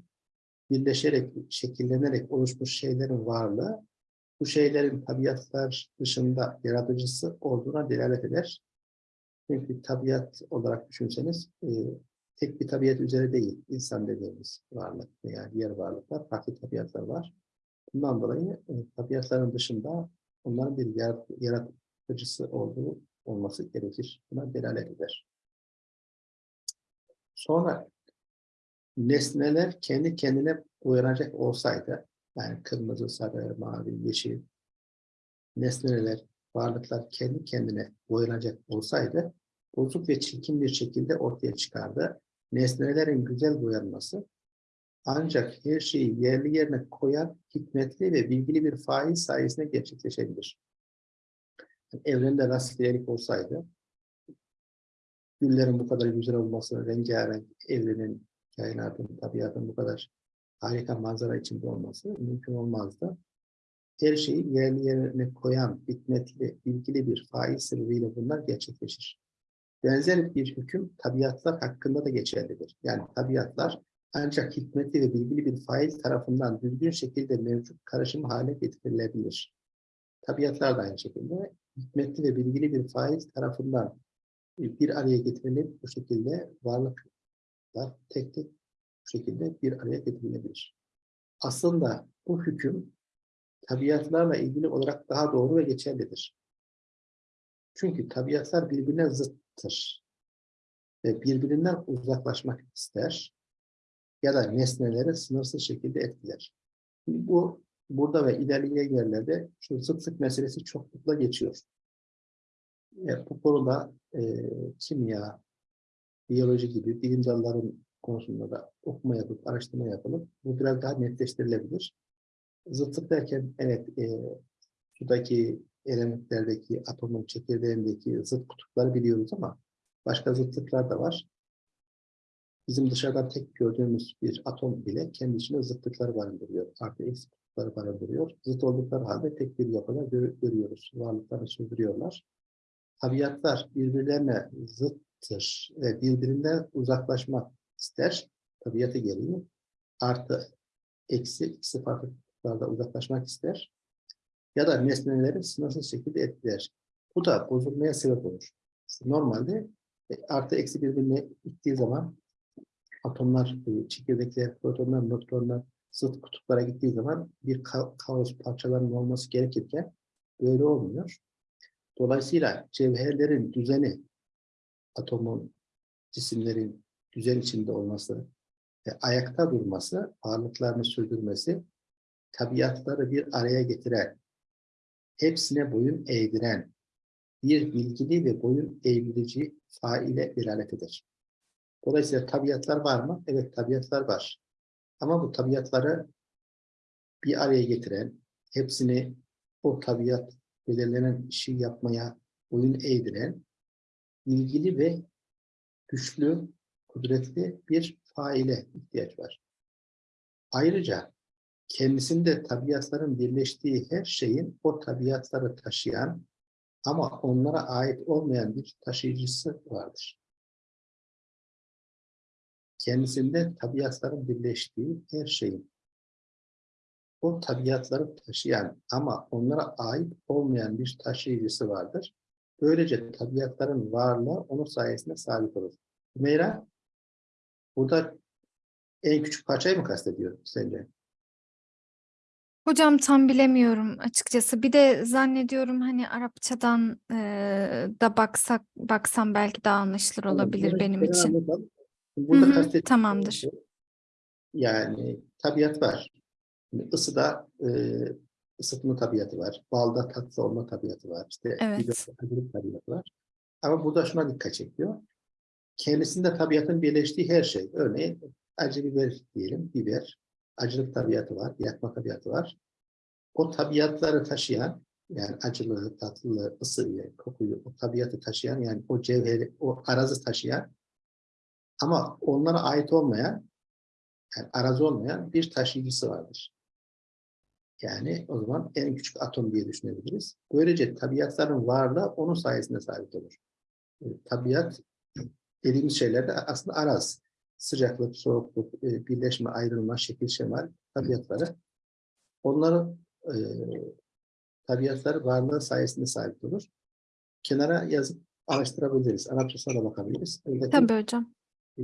Birleşerek, şekillenerek oluşmuş şeylerin varlığı bu şeylerin tabiatlar dışında yaratıcısı olduğuna delalet eder. Çünkü tabiat olarak düşünseniz e, tek bir tabiat üzere değil, insan dediğimiz varlık veya diğer varlıklar, farklı tabiatlar var. Bundan dolayı e, tabiatların dışında onların bir yarat- yaratıcısı olduğu olması gerekir. Buna delalet eder. Sonra nesneler kendi kendine uyanacak olsaydı, yani kırmızı, sarı, mavi, yeşil nesneler, varlıklar kendi kendine boyanacak olsaydı bozuk ve çirkin bir şekilde ortaya çıkardı. Nesnelerin güzel boyanması ancak her şeyi yerli yerine koyan hikmetli ve bilgili bir fail sayesinde gerçekleşebilir. Evrende rastgelelik olsaydı, güllerin bu kadar güzel olması, rengarenk evrenin, kainatın, tabiatın bu kadar harika manzara içinde olması mümkün olmazdı. Her şeyi yerli yerine koyan, hikmetli, bilgili bir fail sebebiyle bunlar gerçekleşir. Benzer bir hüküm tabiatlar hakkında da geçerlidir. Yani tabiatlar ancak hikmetli ve bilgili bir fail tarafından düzgün şekilde mevcut karışım hale getirilebilir. Tabiatlar da aynı şekilde hikmetli ve bilgili bir fail tarafından bir araya getirilip bu şekilde varlıklar tek tek bu şekilde bir araya getirilebilir. Aslında bu hüküm tabiatlarla ilgili olarak daha doğru ve geçerlidir. Çünkü tabiatlar birbirine zıttır. Ve birbirinden uzaklaşmak ister ya da nesneleri sınırsız şekilde etkiler. Bu burada ve ilerleyen yerlerde şu zıtlık meselesi çoklukla geçiyor. E, bu konuda e, kimya, biyoloji gibi bilim dalların konusunda da okuma yapıp, araştırma yapılıp bu biraz daha netleştirilebilir. Zıtlık derken evet e, sudaki elementlerdeki atomun çekirdeğindeki zıt kutupları biliyoruz ama başka zıtlıklar da var. Bizim dışarıdan tek gördüğümüz bir atom bile kendi içinde zıtlıkları barındırıyor. Artı eksi kutupları barındırıyor. Zıt oldukları halde tek bir yapıda gör görüyoruz. Varlıklarını sürdürüyorlar. Tabiatlar birbirlerine zıttır ve birbirinden uzaklaşmak ister. Tabiatı gereği artı eksi ikisi farklı kutuplarda uzaklaşmak ister. Ya da nesneleri sınırsız şekilde etkiler. Bu da bozulmaya sebep olur. Normalde e, artı eksi birbirine gittiği zaman atomlar, e, çekirdekler, protonlar, nötronlar zıt kutuplara gittiği zaman bir ka kaos parçalarının olması gerekirken böyle olmuyor. Dolayısıyla cevherlerin düzeni, atomun, cisimlerin düzen içinde olması ve ayakta durması, varlıklarını sürdürmesi, tabiatları bir araya getiren, hepsine boyun eğdiren, bir bilgili ve boyun eğdirici faile delalet eder. Dolayısıyla tabiatlar var mı? Evet tabiatlar var. Ama bu tabiatları bir araya getiren, hepsini o tabiat belirlenen işi yapmaya boyun eğdiren, ilgili ve güçlü, kudretli bir faile ihtiyaç var. Ayrıca kendisinde tabiatların birleştiği her şeyin o tabiatları taşıyan ama onlara ait olmayan bir taşıyıcısı vardır. Kendisinde tabiatların birleştiği her şeyin o tabiatları taşıyan ama onlara ait olmayan bir taşıyıcısı vardır. Böylece tabiatların varlığı onun sayesinde sabit olur. Hümeyra, burada en küçük parçayı mı kastediyor sence? Hocam tam bilemiyorum açıkçası. Bir de zannediyorum hani Arapçadan eee, da baksak baksam belki daha anlaşılır olabilir Bunu benim için. anlatalım. Hı Burada hı, kastettiğim tamamdır. şey, Yani tabiat var. Şimdi ısıda e, ısıtma tabiatı var. Balda tatlı olma tabiatı var. İşte Evet. tabiatı var. Ama burada şuna dikkat çekiyor. Kendisinde tabiatın birleştiği her şey. Örneğin acı biber diyelim. Biber. Acılık tabiatı var. Yakma tabiatı var. O tabiatları taşıyan yani acılığı, tatlılığı, ısıyı, kokuyu, o tabiatı taşıyan yani o cevheri, o arazı taşıyan ama onlara ait olmayan yani arazi olmayan bir taşıyıcısı vardır. Yani o zaman en küçük atom diye düşünebiliriz. Böylece tabiatların varlığı onun sayesinde sabit olur. E, tabiat dediğimiz şeyler de aslında araz. Sıcaklık, soğukluk, e, birleşme, ayrılma, şekil, şemal tabiatları. Onların e, tabiatları varlığı sayesinde sabit olur. Kenara yazıp araştırabiliriz. Arapçasına da bakabiliriz. Tabii hocam.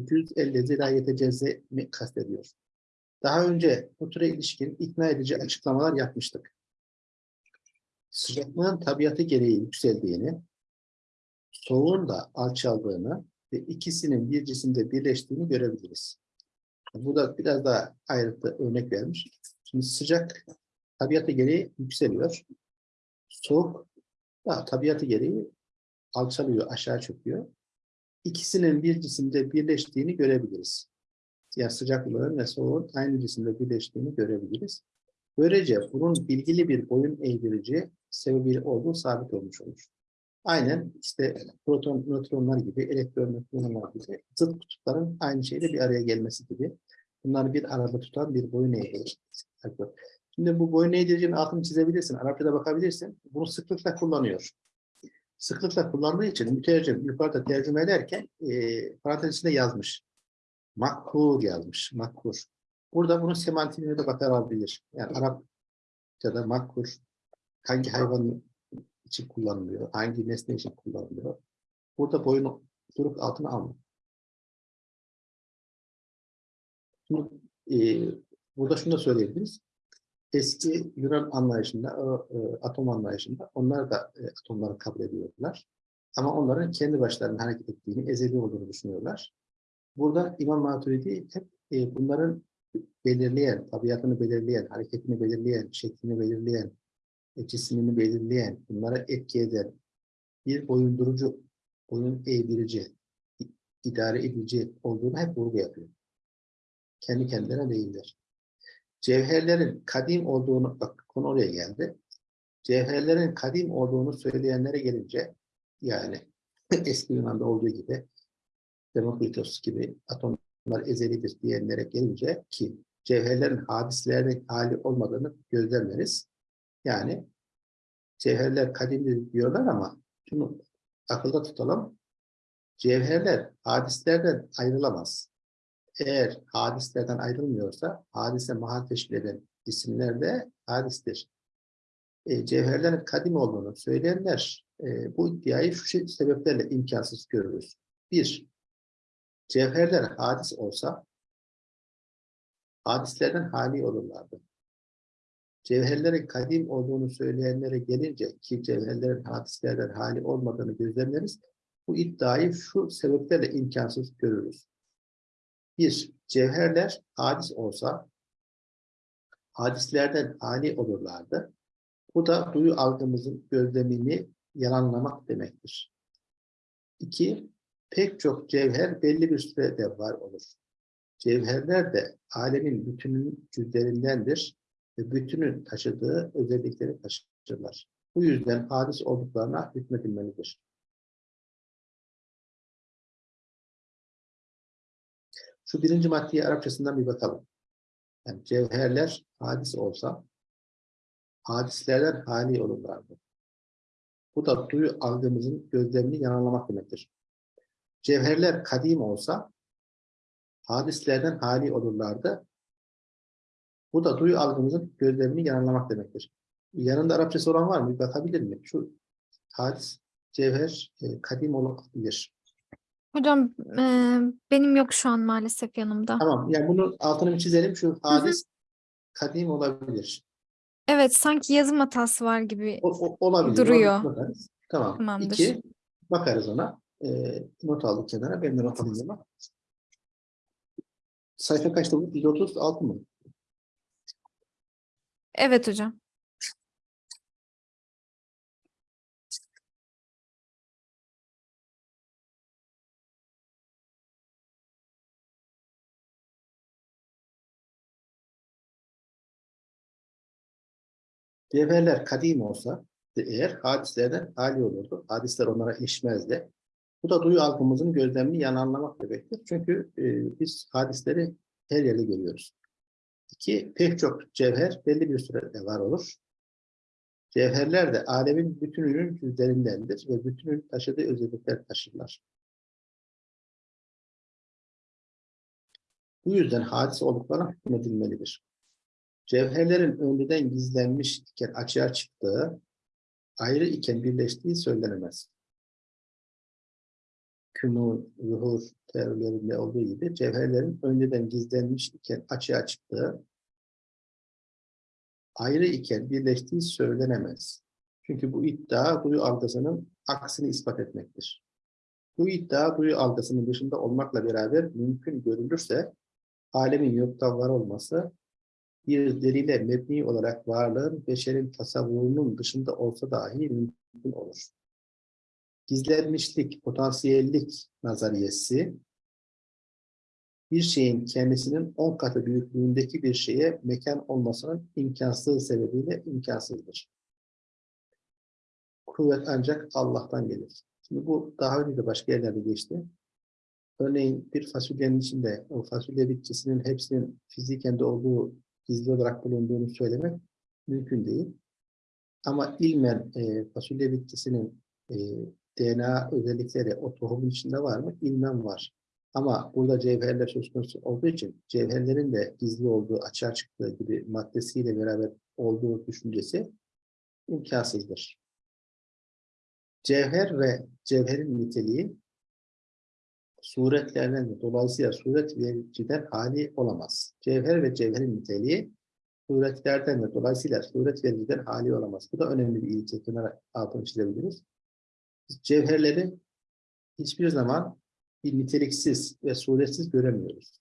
cüz elle zirayete cezze mi kastediyor. Daha önce bu türe ilişkin ikna edici açıklamalar yapmıştık. Sıcaklığın tabiatı gereği yükseldiğini, soğuğun da alçaldığını ve ikisinin bir cisimde birleştiğini görebiliriz. Burada biraz daha ayrıntı örnek vermiş. Şimdi sıcak tabiatı gereği yükseliyor. Soğuk da tabiatı gereği alçalıyor, aşağı çöküyor. İkisinin bir cisimde birleştiğini görebiliriz. Yani sıcaklığın ve soğuğun aynı cisimde birleştiğini görebiliriz. Böylece bunun bilgili bir boyun eğdirici sebebi olduğu sabit olmuş olur. Aynen işte proton, nötronlar gibi, elektron, nötronlar gibi zıt kutupların aynı şeyde bir araya gelmesi gibi. Bunları bir arada tutan bir boyun eğdirici. Şimdi bu boyun eğdiricinin altını çizebilirsin, Arapçada bakabilirsin. Bunu sıklıkla kullanıyor. Sıklıkla kullandığı için mütercim yukarıda tercüme ederken e, parantez içinde yazmış. Makkur yazmış, makkur. Burada bunun semantiğine de bakabilir. Yani Arapçada makkur hangi hayvan için kullanılıyor, hangi nesne için kullanılıyor. Burada boyun duruk altına almıyor. Şimdi, e, burada şunu da söyleyebiliriz. Eski Yunan anlayışında, o, e, atom anlayışında onlar da e, atomları kabul ediyorlar. Ama onların kendi başlarına hareket ettiğini, ezeli olduğunu düşünüyorlar. Burada İmam Maturidi hep e, bunların belirleyen, tabiatını belirleyen, hareketini belirleyen, şeklini belirleyen, e, belirleyen, bunlara etki eden bir boyundurucu, boyun eğdirici, idare edici olduğunu hep vurgu yapıyor. Kendi kendilerine değiller. Cevherlerin kadim olduğunu, bak konu oraya geldi. Cevherlerin kadim olduğunu söyleyenlere gelince, yani eski Yunan'da olduğu gibi, Demokritos gibi atomlar ezelidir diyenlere gelince ki cevherlerin hadislerin hali olmadığını gözlemleriz. Yani cevherler kadimdir diyorlar ama şunu akılda tutalım. Cevherler hadislerden ayrılamaz. Eğer hadislerden ayrılmıyorsa hadise mahal teşkil eden isimler de hadistir. E, cevherlerin kadim olduğunu söyleyenler e, bu iddiayı şu şey, sebeplerle imkansız görürüz. Bir, cevherler hadis olsa hadislerden hali olurlardı. Cevherlerin kadim olduğunu söyleyenlere gelince ki cevherlerin hadislerden hali olmadığını gözlemleriz. Bu iddiayı şu sebeplerle imkansız görürüz. Bir, cevherler hadis olsa hadislerden hali olurlardı. Bu da duyu algımızın gözlemini yalanlamak demektir. İki, pek çok cevher belli bir sürede var olur. Cevherler de alemin bütünün cüzlerindendir ve bütünün taşıdığı özellikleri taşırlar. Bu yüzden hadis olduklarına hükmedilmelidir. Şu birinci maddeye Arapçasından bir bakalım. Yani cevherler hadis olsa, hadislerden hali olurlardı. Bu da duyu algımızın gözlemini yanılmak demektir. Cevherler kadim olsa, hadislerden hali olurlardı. Bu da duyu algımızın gözlemini yanılmak demektir. Yanında Arapçası olan var mı? Bir bakabilir mi? Şu hadis, cevher, e, kadim olabilir. Hocam e, benim yok şu an maalesef yanımda. Tamam, yani bunun altını bir çizelim. Şu hadis, kadim olabilir. Evet sanki yazım hatası var gibi. O, o- olabilir. Duruyor. Bakarız. Tamam. Tamamdır. İki, bakarız ona. E, not aldık kenara. Ben de not alayım ama. Sayfa kaçta bu? 136 mı? Evet hocam. Cevherler kadim olsa eğer hadislerden hali olurdu. Hadisler onlara ilişmezdi. Bu da duyu algımızın gözlemini yananlamak demektir. Çünkü e, biz hadisleri her yerde görüyoruz. İki, pek çok cevher belli bir sürede var olur. Cevherler de alemin bütününün cüzlerindendir ve bütünün taşıdığı özellikler taşırlar. Bu yüzden hadis olduklarına hükmedilmelidir. Cevherlerin önceden gizlenmiş iken açığa çıktığı, ayrı iken birleştiği söylenemez. Künun, zuhur teorilerinde olduğu gibi cevherlerin önceden gizlenmiş iken açığa çıktığı, ayrı iken birleştiği söylenemez. Çünkü bu iddia duyu algısının aksini ispat etmektir. Bu iddia duyu algısının dışında olmakla beraber mümkün görülürse alemin yoktan var olması bir delile mebni olarak varlığın beşerin tasavvurunun dışında olsa dahi mümkün olur. Gizlenmişlik, potansiyellik nazariyesi bir şeyin kendisinin on katı büyüklüğündeki bir şeye mekan olmasının imkansızlığı sebebiyle imkansızdır. Kuvvet ancak Allah'tan gelir. Şimdi bu daha önce de başka yerlerde geçti. Örneğin bir fasulyenin içinde o fasulye bitkisinin hepsinin fiziken de olduğu gizli olarak bulunduğunu söylemek mümkün değil. Ama ilmen e, fasulye bitkisinin e, DNA özellikleri o tohumun içinde var mı? İlmen var. Ama burada cevherler söz konusu olduğu için cevherlerin de gizli olduğu, açığa çıktığı gibi maddesiyle beraber olduğu düşüncesi imkansızdır. Cevher ve cevherin niteliği suretlerden de dolayısıyla suret vericiden hali olamaz. Cevher ve cevherin niteliği suretlerden de dolayısıyla suret vericiden hali olamaz. Bu da önemli bir ilke. Kenara altını çizebiliriz. Cevherleri hiçbir zaman bir niteliksiz ve suretsiz göremiyoruz.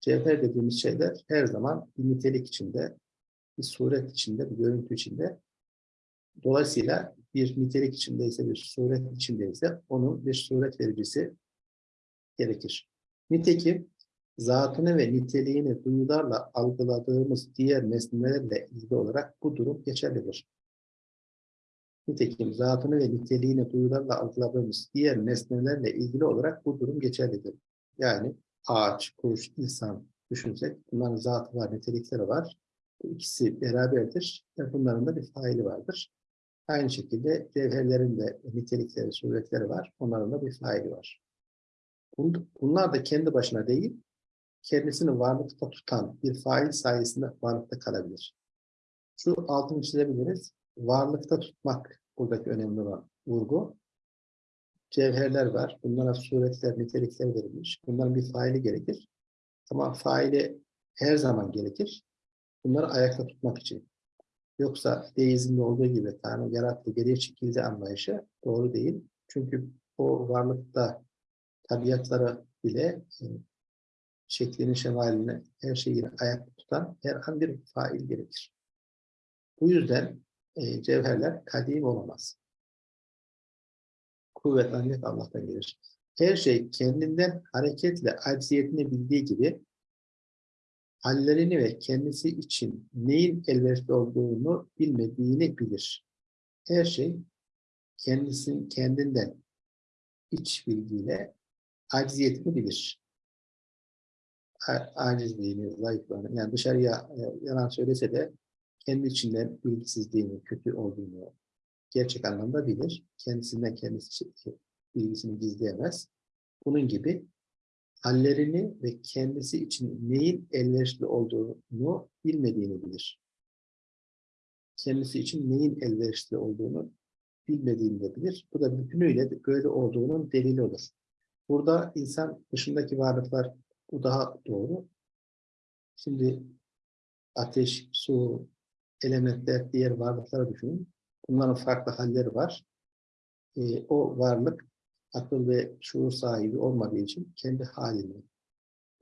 Cevher dediğimiz şeyler her zaman bir nitelik içinde, bir suret içinde, bir görüntü içinde. Dolayısıyla bir nitelik içindeyse, bir suret içindeyse onun bir suret vericisi gerekir. Nitekim zatını ve niteliğini duyularla algıladığımız diğer nesnelerle ilgili olarak bu durum geçerlidir. Nitekim zatını ve niteliğini duyularla algıladığımız diğer nesnelerle ilgili olarak bu durum geçerlidir. Yani ağaç, kuş, insan düşünsek bunların zatı var, nitelikleri var. İkisi beraberdir ve bunların da bir faili vardır. Aynı şekilde cevherlerin de nitelikleri, suretleri var. Onların da bir faili var. Bunlar da kendi başına değil, kendisini varlıkta tutan bir fail sayesinde varlıkta kalabilir. Şu altını çizebiliriz. Varlıkta tutmak buradaki önemli olan vurgu. Cevherler var. Bunlara suretler, nitelikler verilmiş. Bunların bir faili gerekir. Ama faili her zaman gerekir. Bunları ayakta tutmak için. Yoksa deizmde olduğu gibi Tanrı yarattı, geriye çekildi anlayışı doğru değil. Çünkü o varlıkta tabiatları bile e, şeklini, şemalini, her şeyini ayakta tutan her an bir fail gerekir. Bu yüzden e, cevherler kadim olamaz. Kuvvet ancak Allah'tan gelir. Her şey kendinden hareketle acziyetini bildiği gibi hallerini ve kendisi için neyin elverişli olduğunu bilmediğini bilir. Her şey kendisinin kendinden iç bilgiyle acziyetini bilir. Acizliğini, zayıflığını, yani dışarıya e, yalan söylese de kendi içinden bilgisizliğini, kötü olduğunu gerçek anlamda bilir. Kendisinden kendisi bilgisini gizleyemez. Bunun gibi hallerini ve kendisi için neyin elverişli olduğunu bilmediğini bilir. Kendisi için neyin elverişli olduğunu bilmediğini de bilir. Bu da bütünüyle böyle olduğunun delili olur. Burada insan dışındaki varlıklar bu daha doğru. Şimdi ateş, su, elementler, diğer varlıkları düşünün. Bunların farklı halleri var. E, o varlık akıl ve şuur sahibi olmadığı için kendi halini,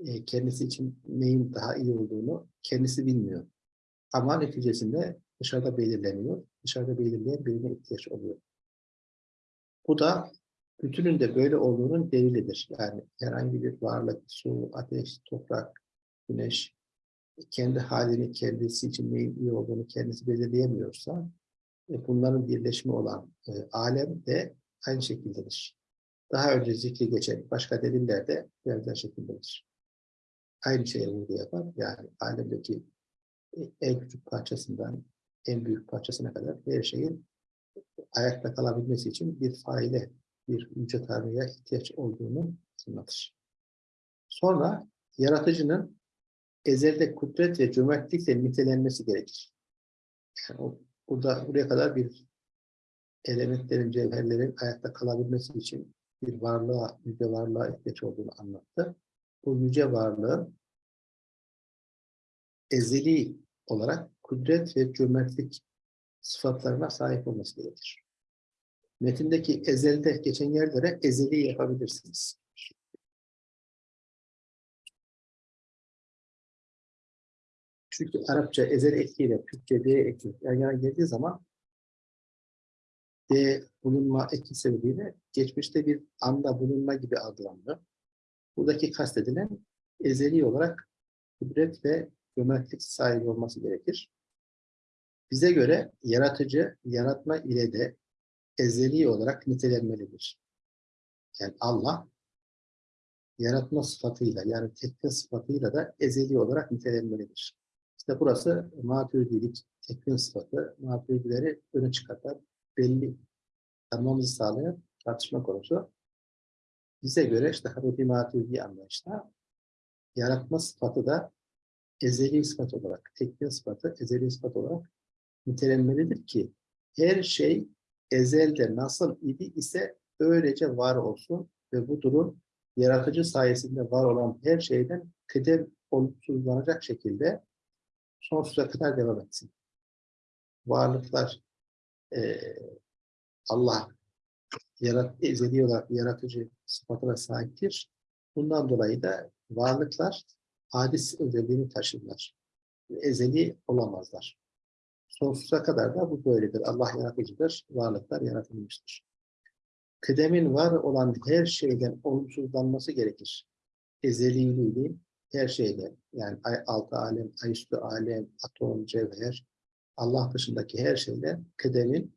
e, kendisi için neyin daha iyi olduğunu kendisi bilmiyor. Ama neticesinde dışarıda belirleniyor. Dışarıda belirleyen birine ihtiyaç oluyor. Bu da bütünün de böyle olduğunun delilidir. Yani herhangi bir varlık, su, ateş, toprak, güneş kendi halini kendisi için neyin iyi olduğunu kendisi belirleyemiyorsa e, bunların birleşimi olan e, alem de aynı şekildedir. Daha önce zikri geçen başka deliller de benzer şekildedir. aynı şeye vurgu yapar. Yani alemdeki en küçük parçasından en büyük parçasına kadar her şeyin ayakta kalabilmesi için bir faile, bir yüce Tanrı'ya ihtiyaç olduğunu anlatır. Sonra yaratıcının ezelde kudret ve cömertlikle nitelenmesi gerekir. Yani o, burada buraya kadar bir elementlerin, cevherlerin ayakta kalabilmesi için bir varlığa, yüce varlığa ihtiyaç olduğunu anlattı. Bu yüce varlığın ezeli olarak kudret ve cömertlik sıfatlarına sahip olması gerekir. Metindeki ezelde geçen yerlere ezeli yapabilirsiniz. Çünkü Arapça ezel ekiyle Türkçe D eki yan yana geldiği zaman D bulunma eki sebebiyle geçmişte bir anda bulunma gibi algılanıyor. Buradaki kastedilen ezeli olarak kudret ve cömertlik sahibi olması gerekir. Bize göre yaratıcı, yaratma ile de ezeli olarak nitelenmelidir. Yani Allah yaratma sıfatıyla yani tekne sıfatıyla da ezeli olarak nitelenmelidir. İşte burası maturidilik, tekvin sıfatı, maturidileri öne çıkartan, belli tanımamızı sağlayan tartışma konusu. Bize göre işte Haruti Maturidi anlayışta yaratma sıfatı da ezeli sıfat olarak, tekvin sıfatı ezeli sıfat olarak nitelenmelidir ki her şey ezelde nasıl idi ise öylece var olsun ve bu durum yaratıcı sayesinde var olan her şeyden kıdem olumsuzlanacak şekilde sonsuza kadar devam etsin. Varlıklar eee, Allah yarat, ezeli olarak yaratıcı sıfatına sahiptir. Bundan dolayı da varlıklar hadis özelliğini taşırlar. Ezeli olamazlar. Sonsuza kadar da bu böyledir. Allah yaratıcıdır, varlıklar yaratılmıştır. Kıdemin var olan her şeyden olumsuzlanması gerekir. Ezeliliği her şeyden, yani altı alem, ay üstü alem, atom, cevher, Allah dışındaki her şeyden kıdemin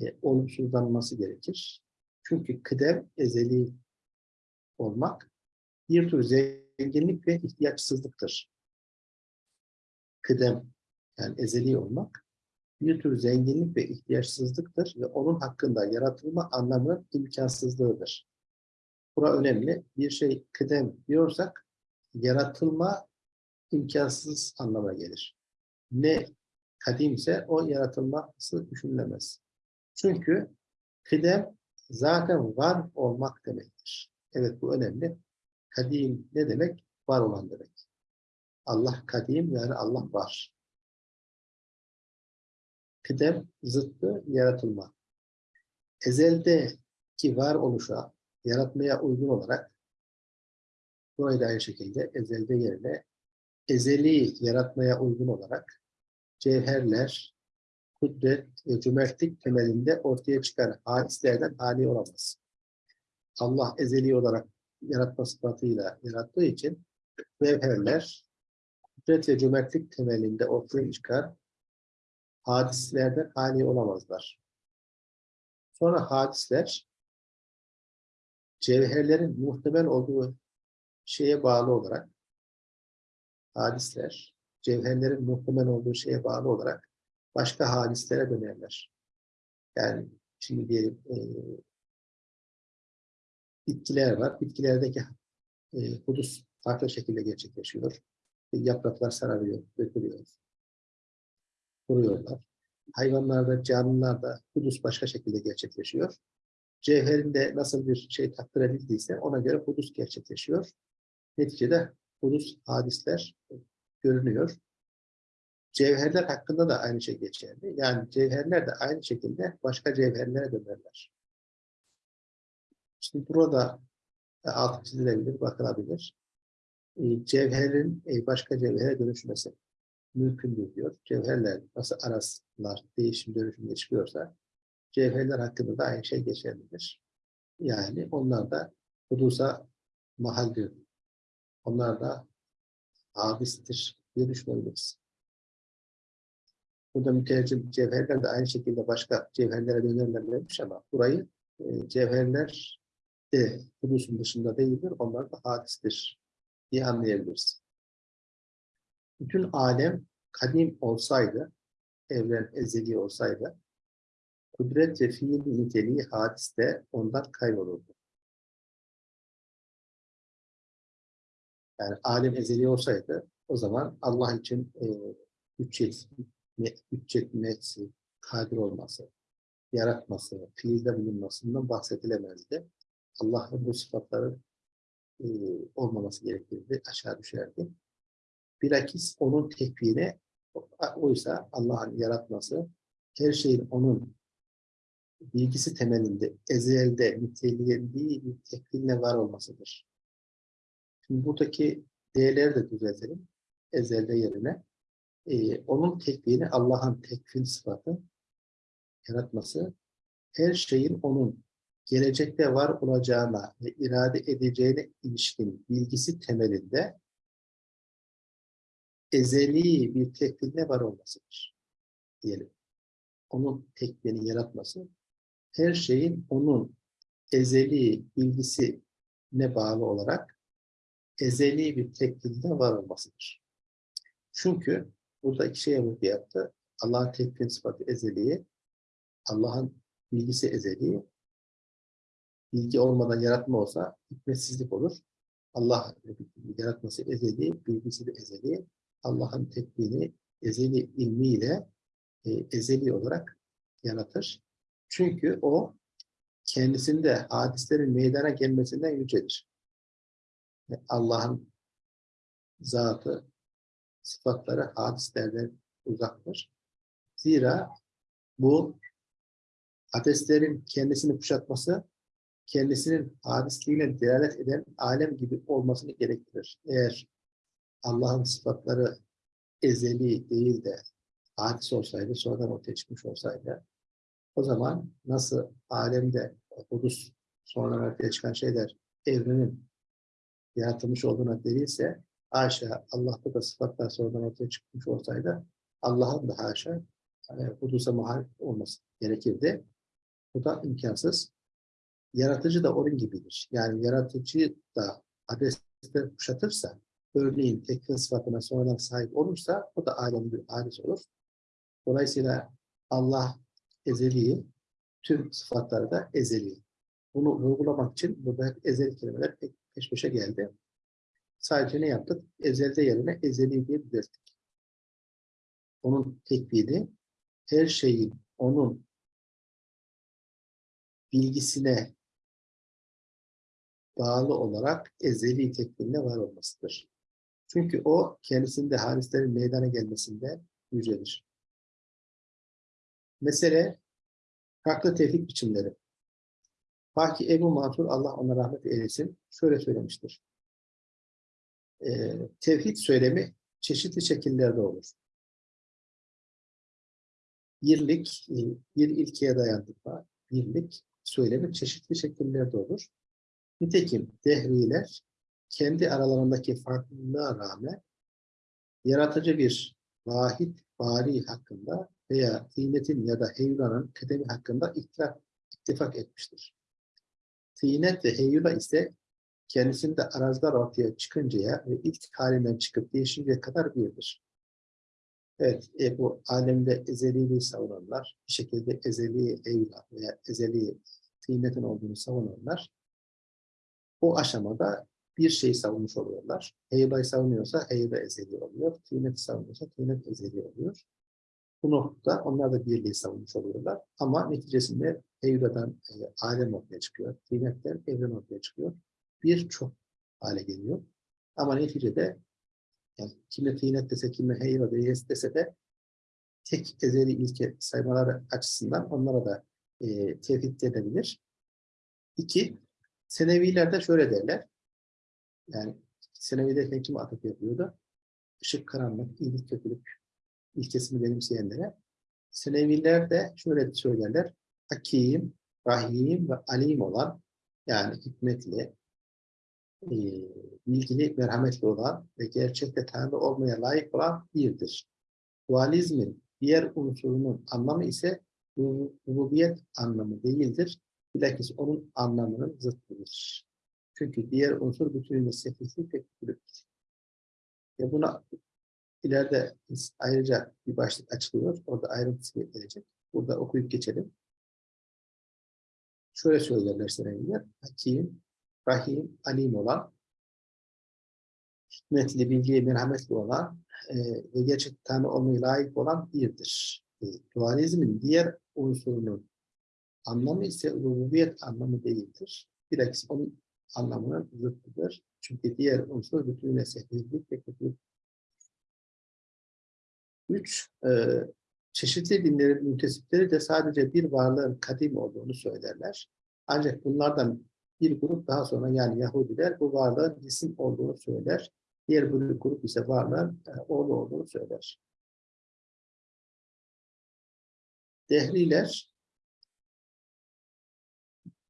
e, olumsuzlanması gerekir. Çünkü kıdem ezeli olmak bir tür zenginlik ve ihtiyaçsızlıktır. Kıdem yani ezeli olmak bir tür zenginlik ve ihtiyaçsızlıktır ve onun hakkında yaratılma anlamının imkansızlığıdır. Bura önemli. Bir şey kıdem diyorsak yaratılma imkansız anlamına gelir. Ne kadimse o yaratılması düşünülemez. Çünkü kıdem zaten var olmak demektir. Evet bu önemli. Kadim ne demek? Var olan demek. Allah kadim yani Allah var. Kıdem zıttı yaratılma. Ezeldeki var oluşa, yaratmaya uygun olarak burayı da aynı şekilde ezelde yerine ezeli yaratmaya uygun olarak cevherler, kudret ve cömertlik temelinde ortaya çıkan hadislerden hali olamaz. Allah ezeli olarak yaratma sıfatıyla yarattığı için cevherler, kudret ve cömertlik temelinde ortaya çıkar hadislerden hali olamazlar. Sonra hadisler cevherlerin muhtemel olduğu şeye bağlı olarak hadisler cevherlerin muhtemel olduğu şeye bağlı olarak başka hadislere dönerler. Yani şimdi diyelim e, bitkiler var. Bitkilerdeki e, hudus farklı şekilde gerçekleşiyor. E, yapraklar sararıyor, dökülüyor. Kuruyorlar. Hayvanlarda, canlılarda hudus başka şekilde gerçekleşiyor. Cevherinde nasıl bir şey takdir edildiyse ona göre hudus gerçekleşiyor. Neticede hudus hadisler görünüyor. Cevherler hakkında da aynı şey geçerli. Yani cevherler de aynı şekilde başka cevherlere dönerler. Şimdi burada altı çizilebilir, bakılabilir. E, Cevherin e, başka cevhere dönüşmesi mümkündür diyor. Cevherler nasıl araslar değişim dönüşüm geçiyorsa cevherler hakkında da aynı şey geçerlidir. Yani onlar da hudusa mahaldir. Onlar da abistir diye düşünebiliriz. Burada mütercim cevherler de aynı şekilde başka cevherlere dönerler demiş ama burayı e, cevherler de hudusun dışında değildir. Onlar da hadistir diye anlayabiliriz. Bütün alem kadim olsaydı, evren ezeli olsaydı, kudret ve fiil niteliği hadiste ondan kaybolurdu. Yani alem ezeli olsaydı o zaman Allah için e, bütçesi, me- bütçetmesi, kadir olması, yaratması, fiilde bulunmasından bahsedilemezdi. Allah'ın bu sıfatları e, olmaması gerekirdi, aşağı düşerdi. Bilakis onun tekvini, oysa Allah'ın yaratması, her şeyin onun bilgisi temelinde, ezelde nitelendiği bir tekvinle var olmasıdır. Şimdi buradaki değerleri de düzeltelim. Ezelde yerine. Ee, onun tekvini Allah'ın tekvin sıfatı, yaratması, her şeyin onun gelecekte var olacağına ve irade edeceğine ilişkin bilgisi temelinde ezeli bir tekvinde var olmasıdır. Diyelim. Onun tekvini yaratması, her şeyin onun ezeli bilgisine bağlı olarak ezeli bir tekvinde var olmasıdır. Çünkü burada iki şeye vurgu yaptı. Allah'ın tekvin sıfatı ezeliği, Allah'ın bilgisi ezeli, bilgi olmadan yaratma olsa hikmetsizlik olur. Allah yaratması ezeli, bilgisi de ezeli. Allah'ın tekvini ezeli ilmiyle e, ezeli olarak yaratır. Çünkü o kendisinde hadislerin meydana gelmesinden yücedir. Allah'ın zatı, sıfatları hadislerden uzaktır. Zira bu hadislerin kendisini kuşatması kendisinin hadisliğine delalet eden alem gibi olmasını gerektirir. Eğer Allah'ın sıfatları ezeli değil de hadis olsaydı, sonradan ortaya çıkmış olsaydı, o zaman nasıl alemde hudus sonradan ortaya çıkan şeyler evrenin yaratılmış olduğuna delilse, haşa Allah'ta da sıfatlar sonradan ortaya çıkmış olsaydı, Allah'ın da haşa e, hudusa muhalif olması gerekirdi. Bu da imkansız. Yaratıcı da onun gibidir. Yani yaratıcı da adresler kuşatırsa, örneğin tekvin sıfatına sonradan sahip olursa, o da alemde bir hadis olur. Dolayısıyla Allah ezeli, tüm sıfatları da ezeli. Bunu vurgulamak için burada hep ezeli kelimeler peş peşe geldi. Sadece ne yaptık? Ezelde yerine ezeli diye düzelttik. Onun tekvini, her şeyin onun bilgisine bağlı olarak ezeli tekvinde var olmasıdır. Çünkü o kendisinde hadislerin meydana gelmesinde yücedir. Mesele farklı tevhid biçimleri. Faki Ebu Mansur Allah ona rahmet eylesin şöyle söylemiştir. Ee, tevhid söylemi çeşitli şekillerde olur. Birlik, e, bir ilkeye dayandırma, birlik söylemi çeşitli şekillerde olur. Nitekim dehriler kendi aralarındaki farklılığa rağmen yaratıcı bir vahid bari hakkında veya tînetin ya da heyulanın kıdemi hakkında ittifak, ittifak etmiştir. Tînet ve heyula ise kendisinde arazlar ortaya çıkıncaya ve ilk halinden çıkıp değişinceye kadar birdir. Evet, e, bu alemde ezeliliği savunanlar, bir şekilde ezeli heyula veya ezeli tînetin olduğunu savunanlar, o aşamada bir şeyi savunmuş oluyorlar. Heyba'yı savunuyorsa heyba ezeli oluyor. Tînet savunuyorsa tînet ezeli oluyor. Bu noktada onlar da birliği savunmuş oluyorlar. Ama neticesinde Heyba'dan e, alem ortaya çıkıyor. Tînetten evren ortaya çıkıyor. Birçok hale geliyor. Ama neticede yani kime tînet dese, kime heyba deyes dese de tek ezeli ilke saymaları açısından onlara da e, tevhid edebilir. İki, Senevilerde şöyle derler. Yani Senevi'de kim atıf yapıyordu? Işık, karanlık, iyilik, kötülük ilkesini benimseyenlere. Seneviler de şöyle söylerler. Hakim, Rahim ve Alim olan yani hikmetli, e, bilgili, merhametli olan ve gerçekte Tanrı olmaya layık olan birdir. Dualizmin diğer unsurunun anlamı ise rububiyet anlamı değildir. Bilakis onun anlamının zıttıdır. Çünkü diğer unsur bütünüyle sefihlik tek bütünlüktür. Ve buna ileride ayrıca bir başlık açılıyor. Orada ayrıntısı gelecek. Burada okuyup geçelim. Şöyle söylerler Seneviler. Hakim, Rahim, Alim olan, hikmetli, bilgiye merhametli olan e, ve gerçek Tanrı olmaya layık olan birdir. E, dualizmin diğer unsurunun anlamı ise rububiyet anlamı değildir. Bilakis onun anlamının zıttıdır. Çünkü diğer unsur bütünüyle sefihlik ve kötülük. Üç, e, çeşitli dinlerin müntesipleri de sadece bir varlığın kadim olduğunu söylerler. Ancak bunlardan bir grup daha sonra yani Yahudiler bu varlığın cisim olduğunu söyler. Diğer bir grup ise varlığın e, oğlu olduğunu söyler. Dehriler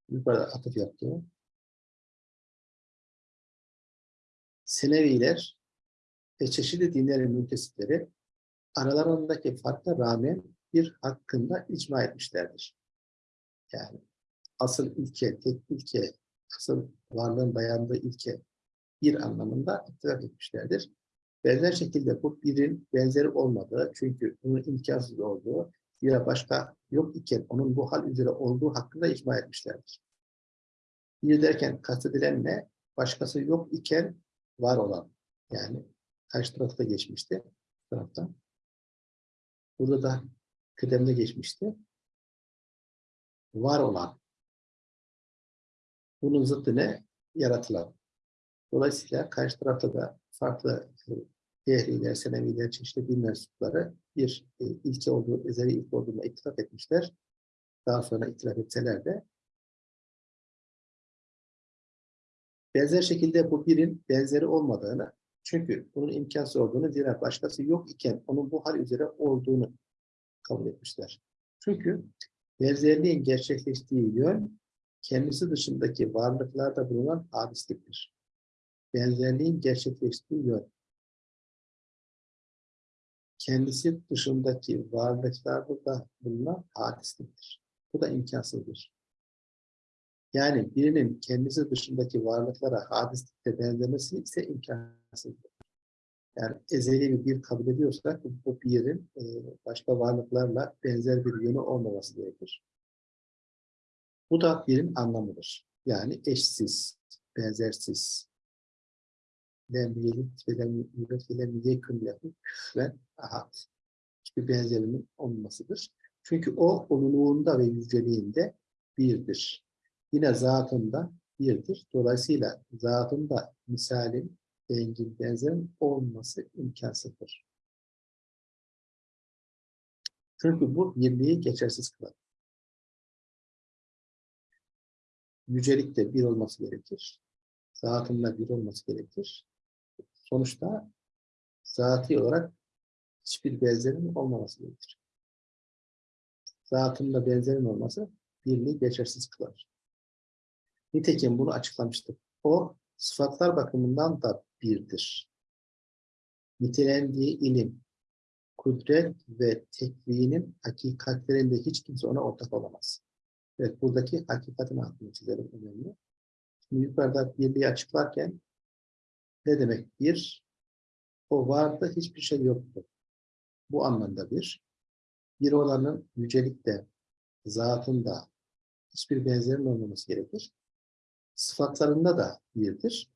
yukarıda atıf yaptı. Seneviler ve çeşitli dinlerin müntesipleri aralarındaki farka rağmen bir hakkında icma etmişlerdir. Yani asıl ilke, tek ilke, asıl varlığın dayandığı ilke bir anlamında ittifak etmişlerdir. Benzer şekilde bu birin benzeri olmadığı, çünkü bunun imkansız olduğu, ya başka yok iken onun bu hal üzere olduğu hakkında icma etmişlerdir. Bir derken kastedilen ne? Başkası yok iken var olan. Yani karşı tarafta geçmişti. Bu tarafta. Burada da kıdemde geçmişti. Var olan. Bunun zıttı ne? Yaratılan. Dolayısıyla karşı tarafta da farklı Dehriler, Seneviler, çeşitli din mensupları bir e, ilke olduğu, ezeli ilk olduğuna ittifak etmişler. Daha sonra itiraf etseler de benzer şekilde bu birin benzeri olmadığını, çünkü bunun imkansız olduğunu, zira başkası yok iken onun bu hal üzere olduğunu kabul etmişler. Çünkü benzerliğin gerçekleştiği yön, kendisi dışındaki varlıklarda bulunan hadisliktir. Benzerliğin gerçekleştiği yön, kendisi dışındaki varlıklarda da bulunan hadisliktir. Bu da imkansızdır. Yani birinin kendisi dışındaki varlıklara hadislikte benzemesi ise imkansızdır. Yani ezeli bir bir kabul ediyorsak bu birin e, başka varlıklarla benzer bir yönü olmaması gerekir. Bu da birin anlamıdır. Yani eşsiz, benzersiz. Lem yelit ve lem yulet ve lem yekun. Hiçbir benzerinin olmasıdır. Çünkü o onuluğunda ve yüceliğinde birdir. Yine zatında birdir. Dolayısıyla zatında misalin, dengin, benzerin olması imkansızdır. Çünkü bu birliği geçersiz kılar. Yücelikte bir olması gerekir. Zatında bir olması gerekir. Sonuçta zati olarak hiçbir benzerin olmaması gerekir. Zatında benzerin olması birliği geçersiz kılar. Nitekim bunu açıklamıştık. O sıfatlar bakımından da birdir. Nitelendiği ilim, kudret ve tekvinin hakikatlerinde hiç kimse ona ortak olamaz. Evet, buradaki hakikatin altını çizelim önemli. Şimdi yukarıda birliği açıklarken ne demek bir? O vardı, hiçbir şey yoktu. Bu anlamda bir. Bir olanın yücelikte, zatında hiçbir benzerin olmaması gerekir. Sıfatlarında da birdir.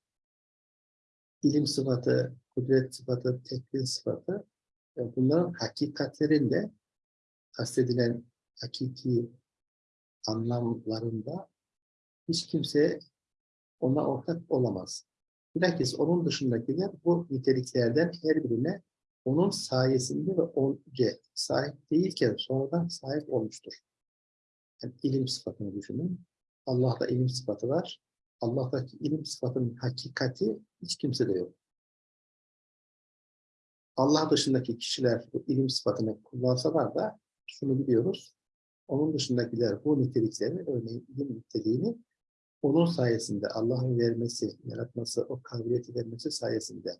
İlim sıfatı, kudret sıfatı, tekvin sıfatı e, bunların hakikatlerinde kastedilen hakiki anlamlarında hiç kimse ona ortak olamaz. Bilakis onun dışındakiler bu niteliklerden her birine onun sayesinde ve önce sahip değilken sonradan sahip olmuştur. Yani ilim sıfatını düşünün. Allah'ta ilim sıfatı var. Allah'taki ilim sıfatının hakikati hiç kimsede yok. Allah dışındaki kişiler bu ilim sıfatını kullansalar da şunu biliyoruz. Onun dışındakiler bu niteliklerini, örneğin ilim niteliğini onun sayesinde Allah'ın vermesi, yaratması, o kabiliyeti vermesi sayesinde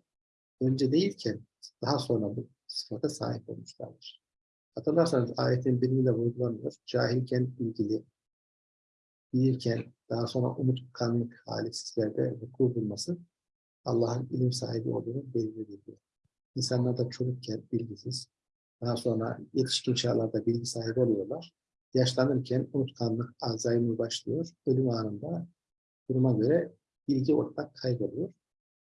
önce değilken daha sonra bu sıfata sahip olmuşlardır. Hatırlarsanız ayetin birinde vurgulanıyor. Cahilken ilgili büyürken daha sonra unutkanlık hali sizlerde vuku bulması Allah'ın ilim sahibi olduğunu belirliyor. İnsanlar da çocukken bilgisiz, daha sonra yetişkin çağlarda bilgi sahibi oluyorlar. Yaşlanırken unutkanlık, Alzheimer başlıyor. Ölüm anında duruma göre bilgi ortak kayboluyor.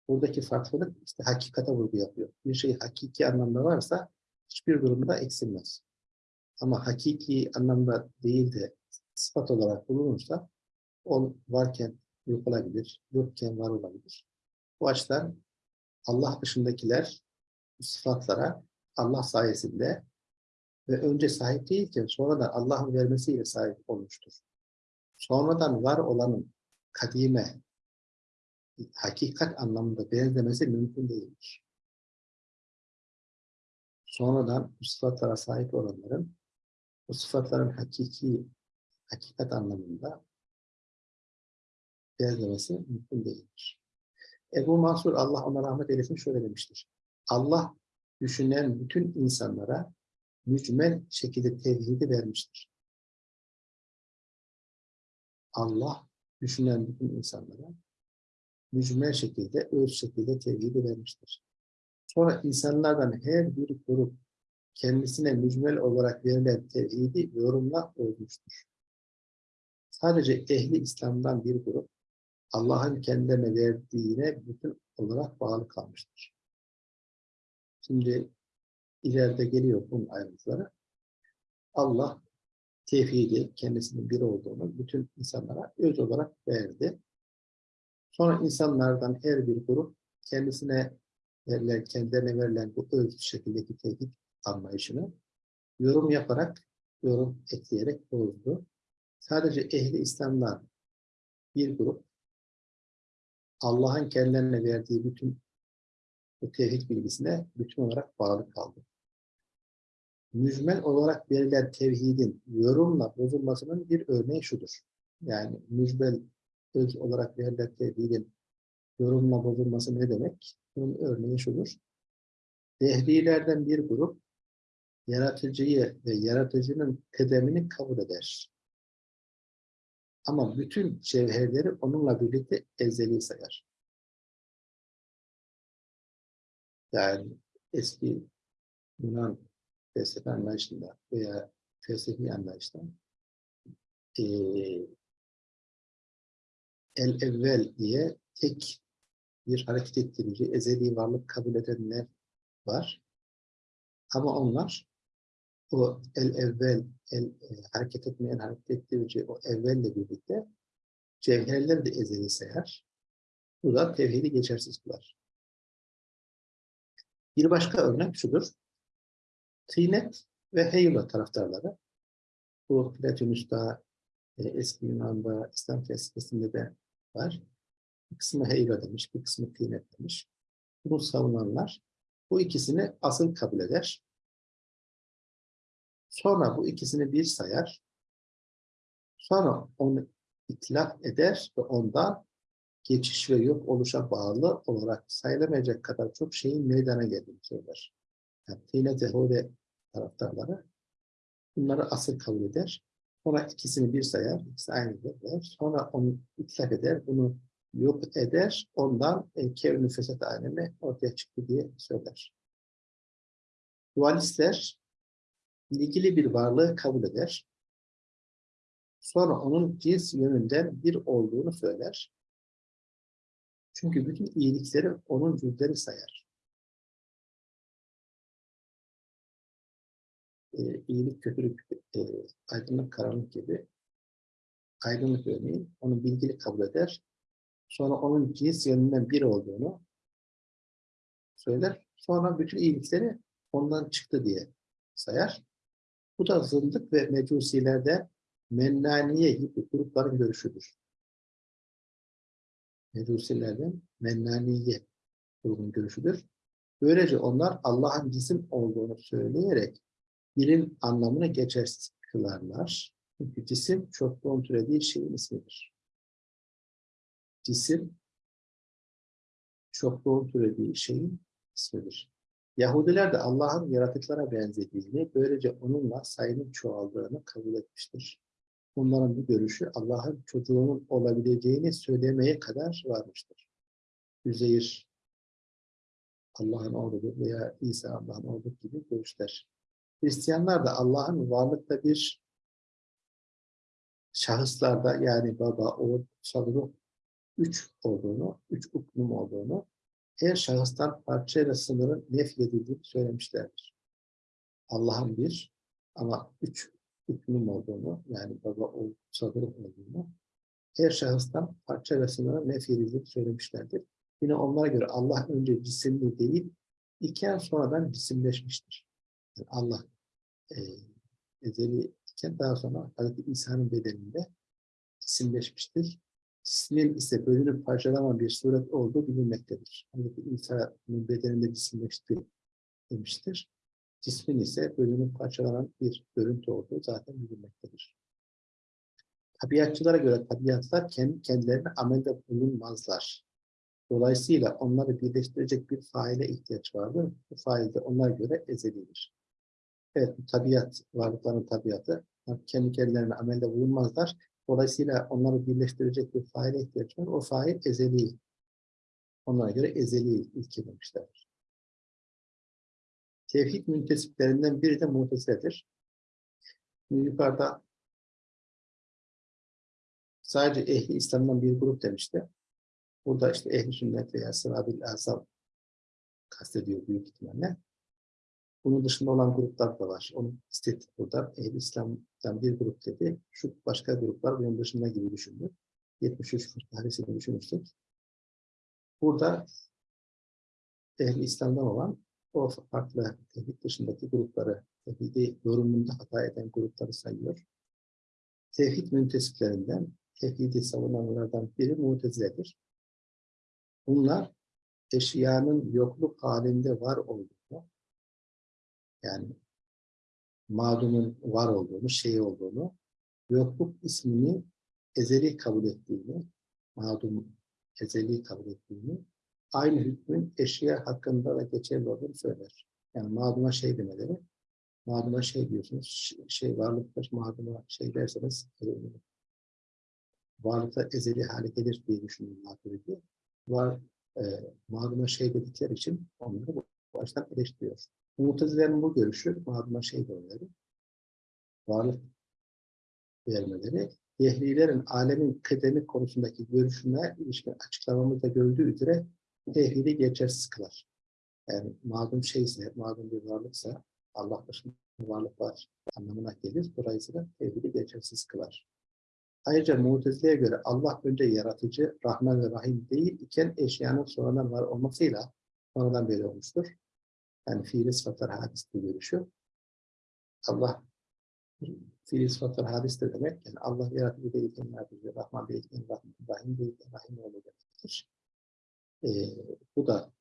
Buradaki farklılık işte hakikate vurgu yapıyor. Bir şey hakiki anlamda varsa hiçbir durumda eksilmez. Ama hakiki anlamda değil de sıfat olarak bulunursa o varken yok olabilir, yokken var olabilir. Bu açıdan Allah dışındakiler sıfatlara Allah sayesinde ve önce sahip değilken sonradan Allah'ın vermesiyle sahip olmuştur. Sonradan var olanın kadime, hakikat anlamında benzemesi mümkün değildir. Sonradan bu sıfatlara sahip olanların bu sıfatların hakiki, hakikat anlamında benzemesi mümkün değildir. Ebu Mansur Allah ona rahmet eylesin şöyle demiştir. Allah düşünen bütün insanlara mücmel şekilde tevhidi vermiştir. Allah düşünen bütün insanlara mücmel şekilde, öz şekilde tevhidi vermiştir. Sonra insanlardan her bir grup kendisine mücmel olarak verilen tevhidi yorumla bozmuştur. Sadece ehli İslam'dan bir grup Allah'ın kendilerine verdiğine bütün olarak bağlı kalmıştır. Şimdi ileride geliyor bunun ayrıntıları. Allah tevhidi, kendisinin bir olduğunu bütün insanlara öz olarak verdi. Sonra insanlardan her bir grup kendisine verilen, kendilerine verilen bu öz şekildeki tevhid anlayışını yorum yaparak, yorum ekleyerek bozdu. Sadece ehli İslam'dan bir grup Allah'ın kendilerine verdiği bütün bu tevhid bilgisine bütün olarak bağlı kaldı. Mücmel olarak verilen tevhidin yorumla bozulmasının bir örneği şudur. Yani mücmel öz olarak verilen tevhidin yorumla bozulması ne demek? Bunun örneği şudur. Dehrilerden bir grup yaratıcıyı ve yaratıcının kıdemini kabul eder. Ama bütün cevherleri onunla birlikte ezeli sayar. Yani eski Yunan felsefe anlayışında veya felsefi anlayışta eee el evvel diye tek bir hareket ettirici, ezeli varlık kabul edenler var. Ama onlar o el evvel, el e, hareket etmeyen hareket ettirici o evvelle birlikte cevherleri de ezeli sayar. Bu da tevhidi geçersiz kılar. Bir başka örnek şudur. Tinet ve Heyula taraftarları. Bu Platonus'ta, e, eski Yunan'da, İslam felsefesinde de var. Bir kısmı Heyula demiş, bir kısmı Tinet demiş. Bunu savunanlar bu ikisini asıl kabul eder. Sonra bu ikisini bir sayar. Sonra onu itlaf eder ve ondan geçiş ve yok oluşa bağlı olarak sayılamayacak kadar çok şeyin meydana geldiğini söyler. Yani Tine taraftarları bunları asıl kabul eder. Sonra ikisini bir sayar, ikisi aynı der. Sonra onu itlaf eder, bunu yok eder. Ondan e, kevn-i fesat alemi ortaya çıktı diye söyler. Dualistler ilgili bir varlığı kabul eder. Sonra onun cins yönünden bir olduğunu söyler. Çünkü bütün iyilikleri onun cüzleri sayar. Ee, iyilik, kötülük, e, aydınlık, karanlık gibi aydınlık örneğin onu bilgili kabul eder. Sonra onun cins yönünden bir olduğunu söyler. Sonra bütün iyilikleri ondan çıktı diye sayar. Bu da zındık ve mecusilerde mennaniye gibi grupların görüşüdür. Mecusilerden mennaniye grubun görüşüdür. Böylece onlar Allah'ın cisim olduğunu söyleyerek bilim anlamını geçersiz kılarlar. Çünkü cisim çokluğun türediği şeyin ismidir. Cisim çokluğun türediği şeyin ismidir. Yahudiler de Allah'ın yaratıklara benzediğini, böylece onunla sayının çoğaldığını kabul etmiştir. onların bu görüşü Allah'ın çocuğunun olabileceğini söylemeye kadar varmıştır. Üzeyir Allah'ın oğludur veya İsa Allah'ın oğlu gibi görüşler. Hristiyanlar da Allah'ın varlıkta bir şahıslarda yani baba, oğul, ruh üç olduğunu, üç uknum olduğunu, her şahıstan parçayla sınırın nefyedildiğini söylemişlerdir. Allah'ın bir ama üç uknum olduğunu, yani baba, kutsal ruh olduğunu, her şahıstan parça ve sınırın nefyedildiğini söylemişlerdir. Yine onlara göre Allah önce cisimli değil, iken sonradan cisimleşmiştir. Yani Allah e, ezeli iken daha sonra Hazreti İsa'nın bedeninde cisimleşmiştir. Cismin ise bölünüp parçalanan bir suret olduğu bilinmektedir. Hazreti İsa'nın bedeninde cisimleşti demiştir. Cismin ise bölünüp parçalanan bir görüntü olduğu zaten bilinmektedir. Tabiatçılara göre tabiatlar kendi kendilerine amelde bulunmazlar. Dolayısıyla onları birleştirecek bir faile ihtiyaç vardır. Bu fail de onlara göre ezelidir. Evet, bu tabiat, varlıkların tabiatı kendi kendilerine amelde bulunmazlar. Dolayısıyla onları birleştirecek bir faile ihtiyaç var. O fail ezeli. Onlara göre ezeli ilke demişler. Tevhid müntesiplerinden biri de. Şimdi yukarıda sadece ehli İslam'dan bir grup demişti. Burada işte ehli sünnet veya sırabil asal kastediyor büyük ihtimalle. Bunun dışında olan gruplar da var. Onu istedik burada. Ehl-i İslam'dan bir grup dedi. Şu başka gruplar bunun dışında gibi düşündü. 73 tanesini düşünürsek. Burada Ehl-i İslam'dan olan o farklı tevhid dışındaki grupları, tevhidi yorumunda hata eden grupları sayıyor. Tevhid müntesiplerinden, tevhidi savunanlardan biri muteziledir. Bunlar eşyanın yokluk halinde var olduğunu, yani mağdumun var olduğunu, şey olduğunu, yokluk ismini ezeli kabul ettiğini, mağdum ezeli kabul ettiğini, aynı hükmün eşya hakkında da geçerli olduğunu söyler. Yani mağduma şey demeleri, mağduma şey diyorsunuz, şey varlıktır, mağduma şey derseniz, e, varlıkta ezeli hale gelir diye düşünün maturidi. Var, e, mağduma şey dedikleri için onları baştan eleştiriyor. Mutezilerin bu görüşü, mağduma şey demeleri, varlık vermeleri, Dehlilerin alemin kıdemi konusundaki görüşüne ilişkin açıklamamızda gördüğü üzere tevhidi geçersiz kılar. Yani mağdum şeyse, mağdum bir varlıksa, Allah dışında varlık var anlamına gelir. Dolayısıyla tevhidi geçersiz kılar. Ayrıca Mutezile'ye göre Allah önce yaratıcı, Rahman ve Rahim değil iken eşyanın sonradan var olmasıyla sonradan beri olmuştur. Yani fiili sıfatlar hadistir görüşü. Allah fiili sıfatlar hadistir demek. Yani Allah yaratıcı değilken yaratıcı, Rahman değilken Rahim, Rahim değilken Rahim olacakdır. Ee, bu da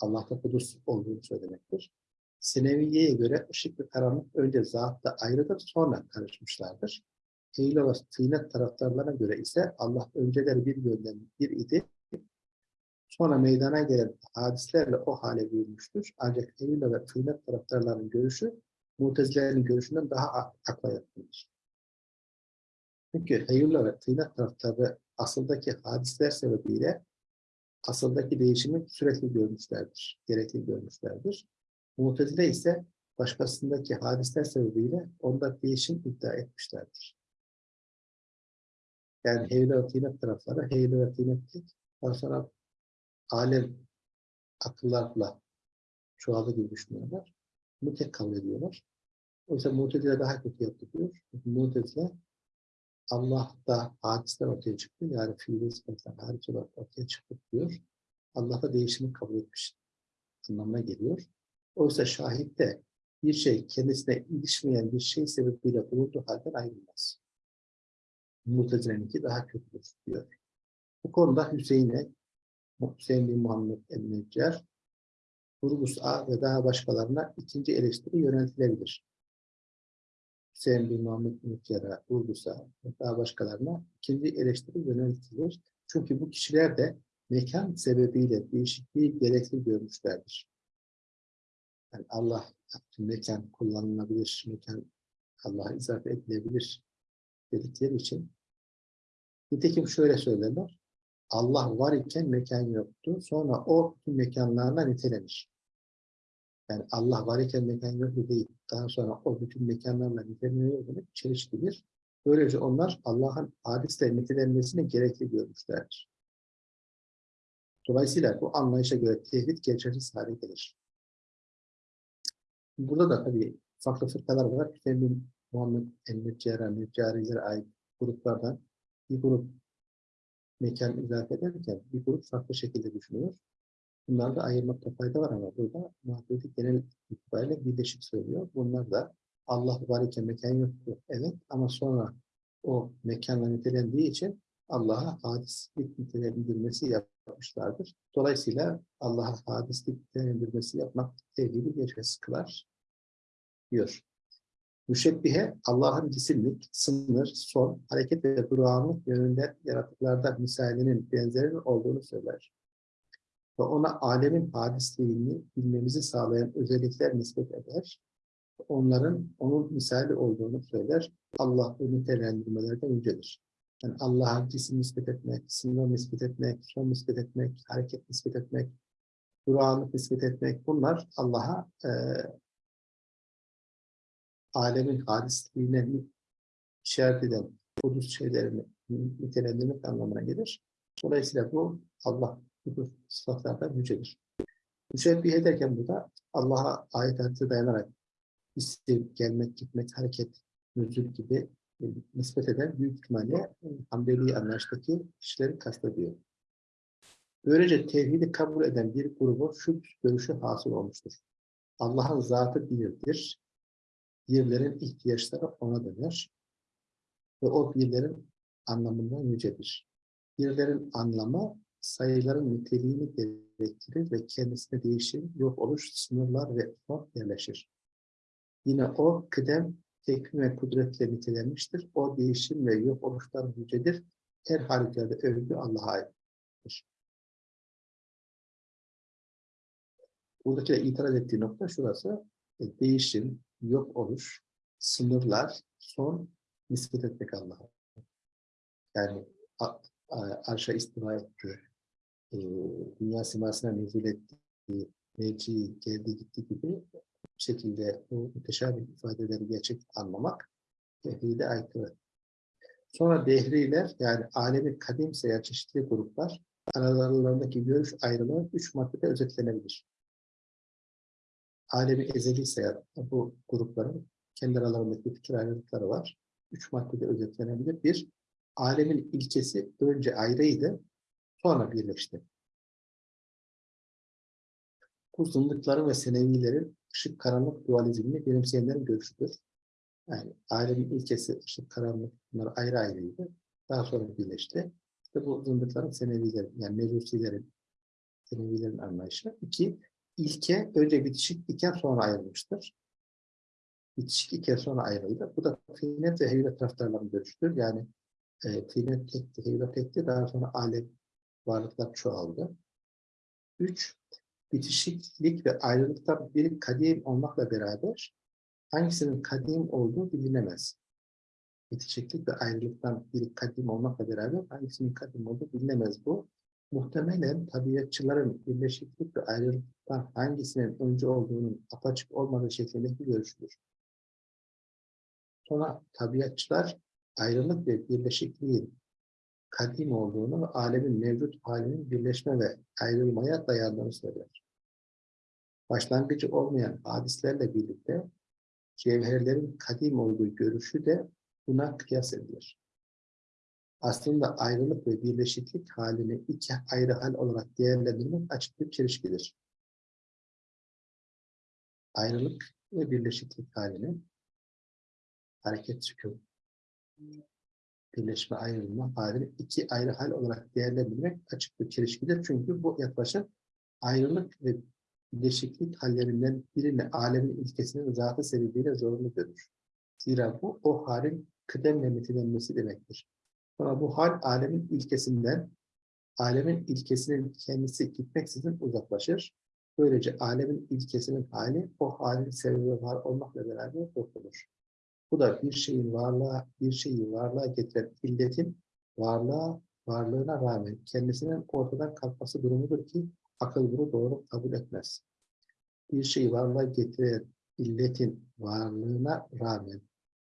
Allah'ta kudus olduğunu söylemektir. Sineviye'ye göre ışık ve karanlık önce zatta ayrıdır, sonra karışmışlardır. Eyle ve tıynet taraftarlarına göre ise Allah önceleri bir yönden bir idi, sonra meydana gelen hadislerle o hale büyümüştür. Ancak Eyle ve tıynet taraftarlarının görüşü, Mutezilerin görüşünden daha akla yakındır. Çünkü Eyle ve tıynet taraftarı asıldaki hadisler sebebiyle asıldaki değişimi sürekli görmüşlerdir, gerekli görmüşlerdir. Mu'tezile ise başkasındaki hadisler sebebiyle onda değişim iddia etmişlerdir. Yani Heyle ve Tinet tarafları, Heyle ve Tinet tek, daha sonra alem akıllarla çoğaldı gibi düşünüyorlar. Bunu tek kabul ediyorlar. Oysa Mu'tezile daha kötü yaptı diyor. Mu'tezile Allah'ta hadisler ortaya çıktı. Yani fiili sıfatlar hariç olarak ortaya çıktı diyor. Allah'ta değişimi kabul etmiş anlamına geliyor. Oysa şahitte bir şey kendisine ilişmeyen bir şey sebebiyle bulunduğu halden ayrılmaz. Mutezile'ninki daha kötüdür diyor. Bu konuda Hüseyin'e Hüseyin Muhammed el-Neccar Turgus A ve daha başkalarına ikinci eleştiri yöneltilebilir. Hüseyin bin Muhammed el-Neccar'a, Turgus'a ve daha başkalarına ikinci eleştiri yöneltilir. Çünkü bu kişiler de mekan sebebiyle değişikliği gerekli görmüşlerdir. Yani Allah mekan kullanılabilir, mekan Allah'a izafe edilebilir dedikleri için nitekim şöyle söylerler. Allah var iken mekan yoktu. Sonra o tüm mekanlarla nitelenir. Yani Allah var iken mekan yoktu değil. Daha sonra o bütün mekanlarla niteleniyor demek çelişkidir. Böylece onlar Allah'ın hadisle nitelenmesini gerekli görmüşlerdir. Dolayısıyla bu anlayışa göre tevhid geçersiz hale gelir. Burada da tabii farklı fırkalar var. Efendim Muhammed el-Neccara, Neccarilere ait gruplardan bir grup mekan izafe ederken bir grup farklı şekilde düşünüyor. Bunları da ayırmakta fayda var ama burada Mahdudi genel itibariyle birleşik söylüyor. Bunlar da Allah var iken mekan yoktu. Evet ama sonra o mekanla nitelendiği için Allah'a hadislik nitelendirmesi yapmışlardır. Dolayısıyla Allah'a hadislik nitelendirmesi yapmak tevhidi geçmesi kılar diyor. Müşebbihe Allah'ın cisimlik, sınır, son, hareket ve durağanlık yönünde yaratıklarda misalinin benzerinin olduğunu söyler. Ve ona alemin hadisliğini bilmemizi sağlayan özellikler nispet eder. Onların onun misali olduğunu söyler. Allah bu nitelendirmelerden yücedir. Yani Allah'a cisim nispet etmek, sınır nispet etmek, son nispet etmek, hareket nispet etmek, durağanlık nispet etmek bunlar Allah'a e, alemin hadisliğine işaret eden hudus şeylerini nitelendirmek anlamına gelir. Dolayısıyla bu Allah bu sıfatlardan yücedir. Müşebbih ederken burada Allah'a ayet hadise dayanarak isim, gelmek, gitmek, hareket, nüzul gibi e, nispet eden büyük ihtimalle e, Hanbeli anlayıştaki kişileri kastediyor. Böylece tevhidi kabul eden bir grubun şu görüşü hasıl olmuştur. Allah'ın zatı birdir. Birlerin ihtiyaçları ona döner. Ve o birlerin anlamından yücedir. Birlerin anlamı sayıların niteliğini gerektirir ve kendisine değişim, yok oluş, sınırlar ve son yerleşir. Yine o kıdem, tekvim ve kudretle nitelenmiştir. O değişim ve yok oluşlar yücedir. Her halükarda övgü Allah'a aittir. Buradaki itiraz ettiği nokta şurası. E, değişim, yok oluş, sınırlar, son nispet etmek Allah'a. Yani arşa istiva etti, e, dünya simasına nüzul etti, mevci geldi gitti gibi bir şekilde bu müteşabih ifadeleri gerçek anlamak tevhide aykırı. Sonra dehriler yani alemi kadim sayar çeşitli gruplar aralarındaki görüş ayrılığı üç maddede özetlenebilir. Alemi ezeli sayar bu grupların kendi aralarındaki fikir ayrılıkları var. Üç maddede özetlenebilir. Bir, alemin ilkesi önce ayrıydı, sonra birleşti. Bu zındıkların ve senevilerin ışık karanlık dualizmini benimseyenlerin görüşüdür. Yani alemin ilkesi ışık karanlık bunlar ayrı ayrıydı. Daha sonra birleşti. İşte bu zındıkların senevilerin yani mecusilerin senevilerin anlayışı. İki, ilke önce bitişik iken sonra ayrılmıştır. Bitişik iken sonra ayrıldı. Bu da tıynet ve heyret taraftarların görüşüdür. Yani e, tıynet tekti, heyret tekti. Daha sonra alem varlıklar çoğaldı. Üç, bitişiklik ve ayrılıktan biri kadim olmakla beraber hangisinin kadim olduğu bilinemez. Bitişiklik ve ayrılıktan biri kadim olmakla beraber hangisinin kadim olduğu bilinemez bu. Muhtemelen tabiatçıların birleşiklik ve ayrılıktan hangisinin önce olduğunun apaçık olmadığı şeklindeki görüşüdür. Sonra tabiatçılar ayrılık ve birleşikliğin kadim olduğunu ve alemin mevcut halinin birleşme ve ayrılmaya dayandığını söyler. Başlangıcı olmayan hadislerle birlikte cevherlerin kadim olduğu görüşü de buna kıyas edilir. Aslında ayrılık ve birleşiklik halini iki ayrı hal olarak değerlendirmek açık bir çelişkidir. Ayrılık ve birleşiklik halini hareket sükun birleşme ayrılma halini iki ayrı hal olarak değerlendirmek açık bir çelişkidir. Çünkü bu yaklaşım ayrılık ve birleşiklik hallerinden birini alemin ilkesinin zatı sebebiyle zorunlu görür. Zira bu o halin kıdemle nitelenmesi demektir. Sonra bu hal alemin ilkesinden alemin ilkesinin kendisi gitmeksizin uzaklaşır. Böylece alemin ilkesinin hali o halin sebebi var olmakla beraber yok. Bu da bir şeyin varlığa, bir şeyi varlığa getiren illetin varlığa, varlığına rağmen kendisinin ortadan kalkması durumudur ki akıl bunu doğru kabul etmez. Bir şeyi varlığa getiren illetin varlığına rağmen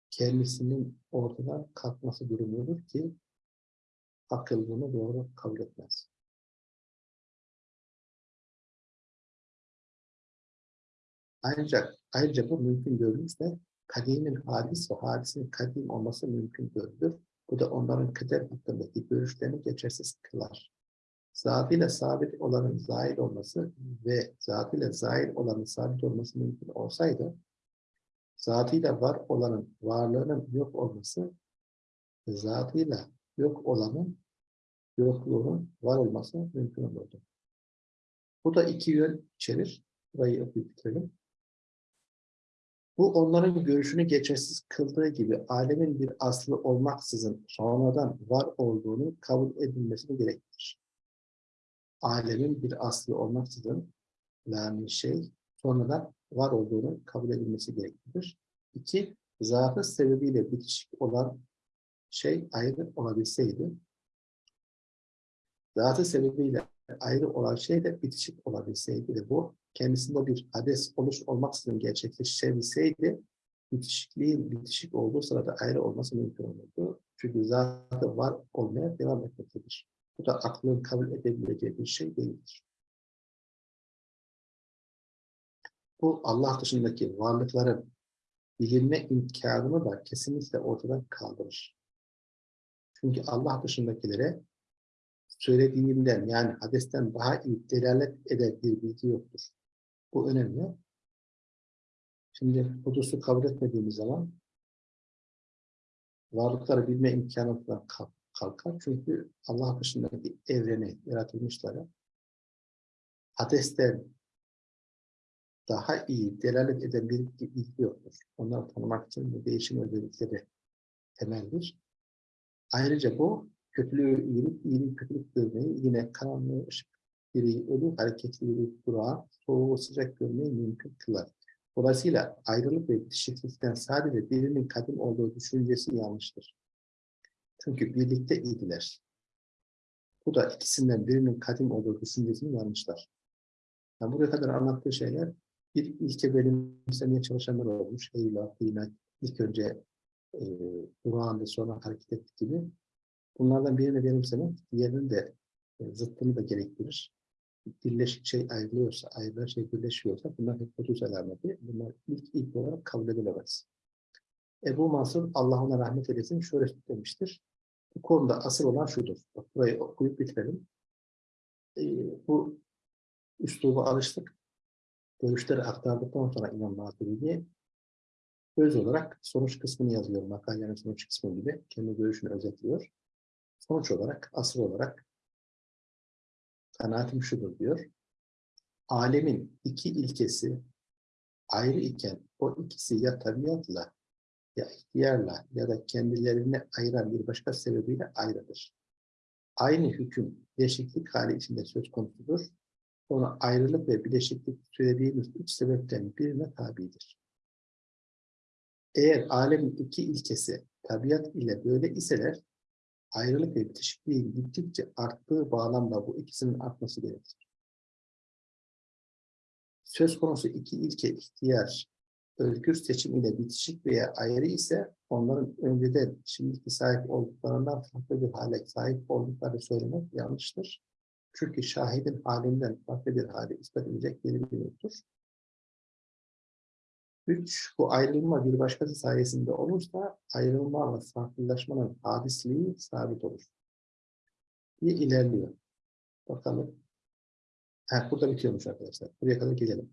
kendisinin ortadan kalkması durumudur ki akıl bunu doğru kabul etmez. Ancak ayrıca bu mümkün görülürse kadimin hadis ve hadisin kadim olması mümkün görülür. Bu da onların kader hakkındaki görüşlerini geçersiz kılar. Zatıyla sabit olanın zahir olması ve zatıyla zahir olanın sabit olması mümkün olsaydı, zatıyla var olanın varlığının yok olması, zatıyla yok olanın yokluğunun var olması mümkün olurdu. Bu da iki yön içerir. Burayı bitirelim. Bu onların görüşünü geçersiz kıldığı gibi alemin bir aslı olmaksızın sonradan var olduğunu kabul edilmesini gerektirir. Alemin bir aslı olmaksızın yani şey sonradan var olduğunu kabul edilmesi gerektirir. İki, zatı sebebiyle bitişik olan şey ayrı olabilseydi, zatı sebebiyle ayrı olan şey de bitişik olabilseydi ve bu kendisinde bir hades oluş olmaksızın gerçekleşebilseydi bitişikliğin bitişik olduğu sırada ayrı olması mümkün olurdu. Çünkü zatı var olmaya devam etmektedir. Bu da aklın kabul edebileceği bir şey değildir. Bu Allah dışındaki varlıkların bilinme imkanını da kesinlikle ortadan kaldırır. Çünkü Allah dışındakilere söylediğimden yani hadesten daha iyi delalet eden bir bilgi yoktur. Bu önemli. Şimdi hudusu kabul etmediğimiz zaman varlıkları bilme imkanından kalkar. Çünkü Allah dışındaki evreni yaratılmışları hadesten daha iyi delalet eden bir bilgi yoktur. Onları tanımak için bu değişim özellikleri temeldir. Ayrıca bu kötülüğü iyilik, iyilik kötülük görmeyi, yine karanlığı ışık, diri, ölü, hareketliliği, durağı, soğuğu sıcak görmeyi mümkün kılar. Dolayısıyla ayrılık ve bitişiklikten sadece birinin kadim olduğu düşüncesi yanlıştır. Çünkü birlikte idiler. Bu da ikisinden birinin kadim olduğu düşüncesini yanlışlar. Yani buraya kadar anlattığı şeyler bir ilke benimsemeye çalışanlar olmuş. Eyvah, inak, ilk önce e, durağında sonra hareket ettik gibi. Bunlardan birini benimsemek, diğerinin de e, zıttını da gerektirir. Birleşik şey ayrılıyorsa, ayrılan şey birleşiyorsa bunlar hep hudus alameti. Bunlar ilk ilk olarak kabul edilemez. Ebu Mansur, Allah ona rahmet eylesin, şöyle demiştir. Bu konuda asıl olan şudur. Bak burayı okuyup bitirelim. E, bu üsluba alıştık. Görüşleri aktardıktan sonra İmam Maturidi'ye öz olarak sonuç kısmını yazıyor. Makalenin sonuç kısmı gibi. Kendi görüşünü özetliyor. Sonuç olarak, asıl olarak kanaatim şudur diyor. Alemin iki ilkesi ayrı iken o ikisi ya tabiatla ya ihtiyarla ya da kendilerini ayıran bir başka sebebiyle ayrıdır. Aynı hüküm bileşiklik hali içinde söz konusudur. Ona ayrılık ve bileşiklik söylediğimiz üç sebepten birine tabidir. Eğer alemin iki ilkesi tabiat ile böyle iseler, ayrılık ve bitişikliğin gittikçe arttığı bağlamda bu ikisinin artması gerekir. Söz konusu iki ilke ihtiyar, özgür seçim ile bitişik veya ayrı ise onların önceden şimdiki sahip olduklarından farklı bir hale sahip oldukları söylemek yanlıştır. Çünkü şahidin halinden farklı bir hale ispat edecek bir bir yoktur. Üç, bu ayrılma bir başkası sayesinde olursa ayrılma ve farklılaşmanın hadisliği sabit olur. Bir ilerliyor. Bakalım. Ha, burada bitiyormuş arkadaşlar. Buraya kadar gelelim.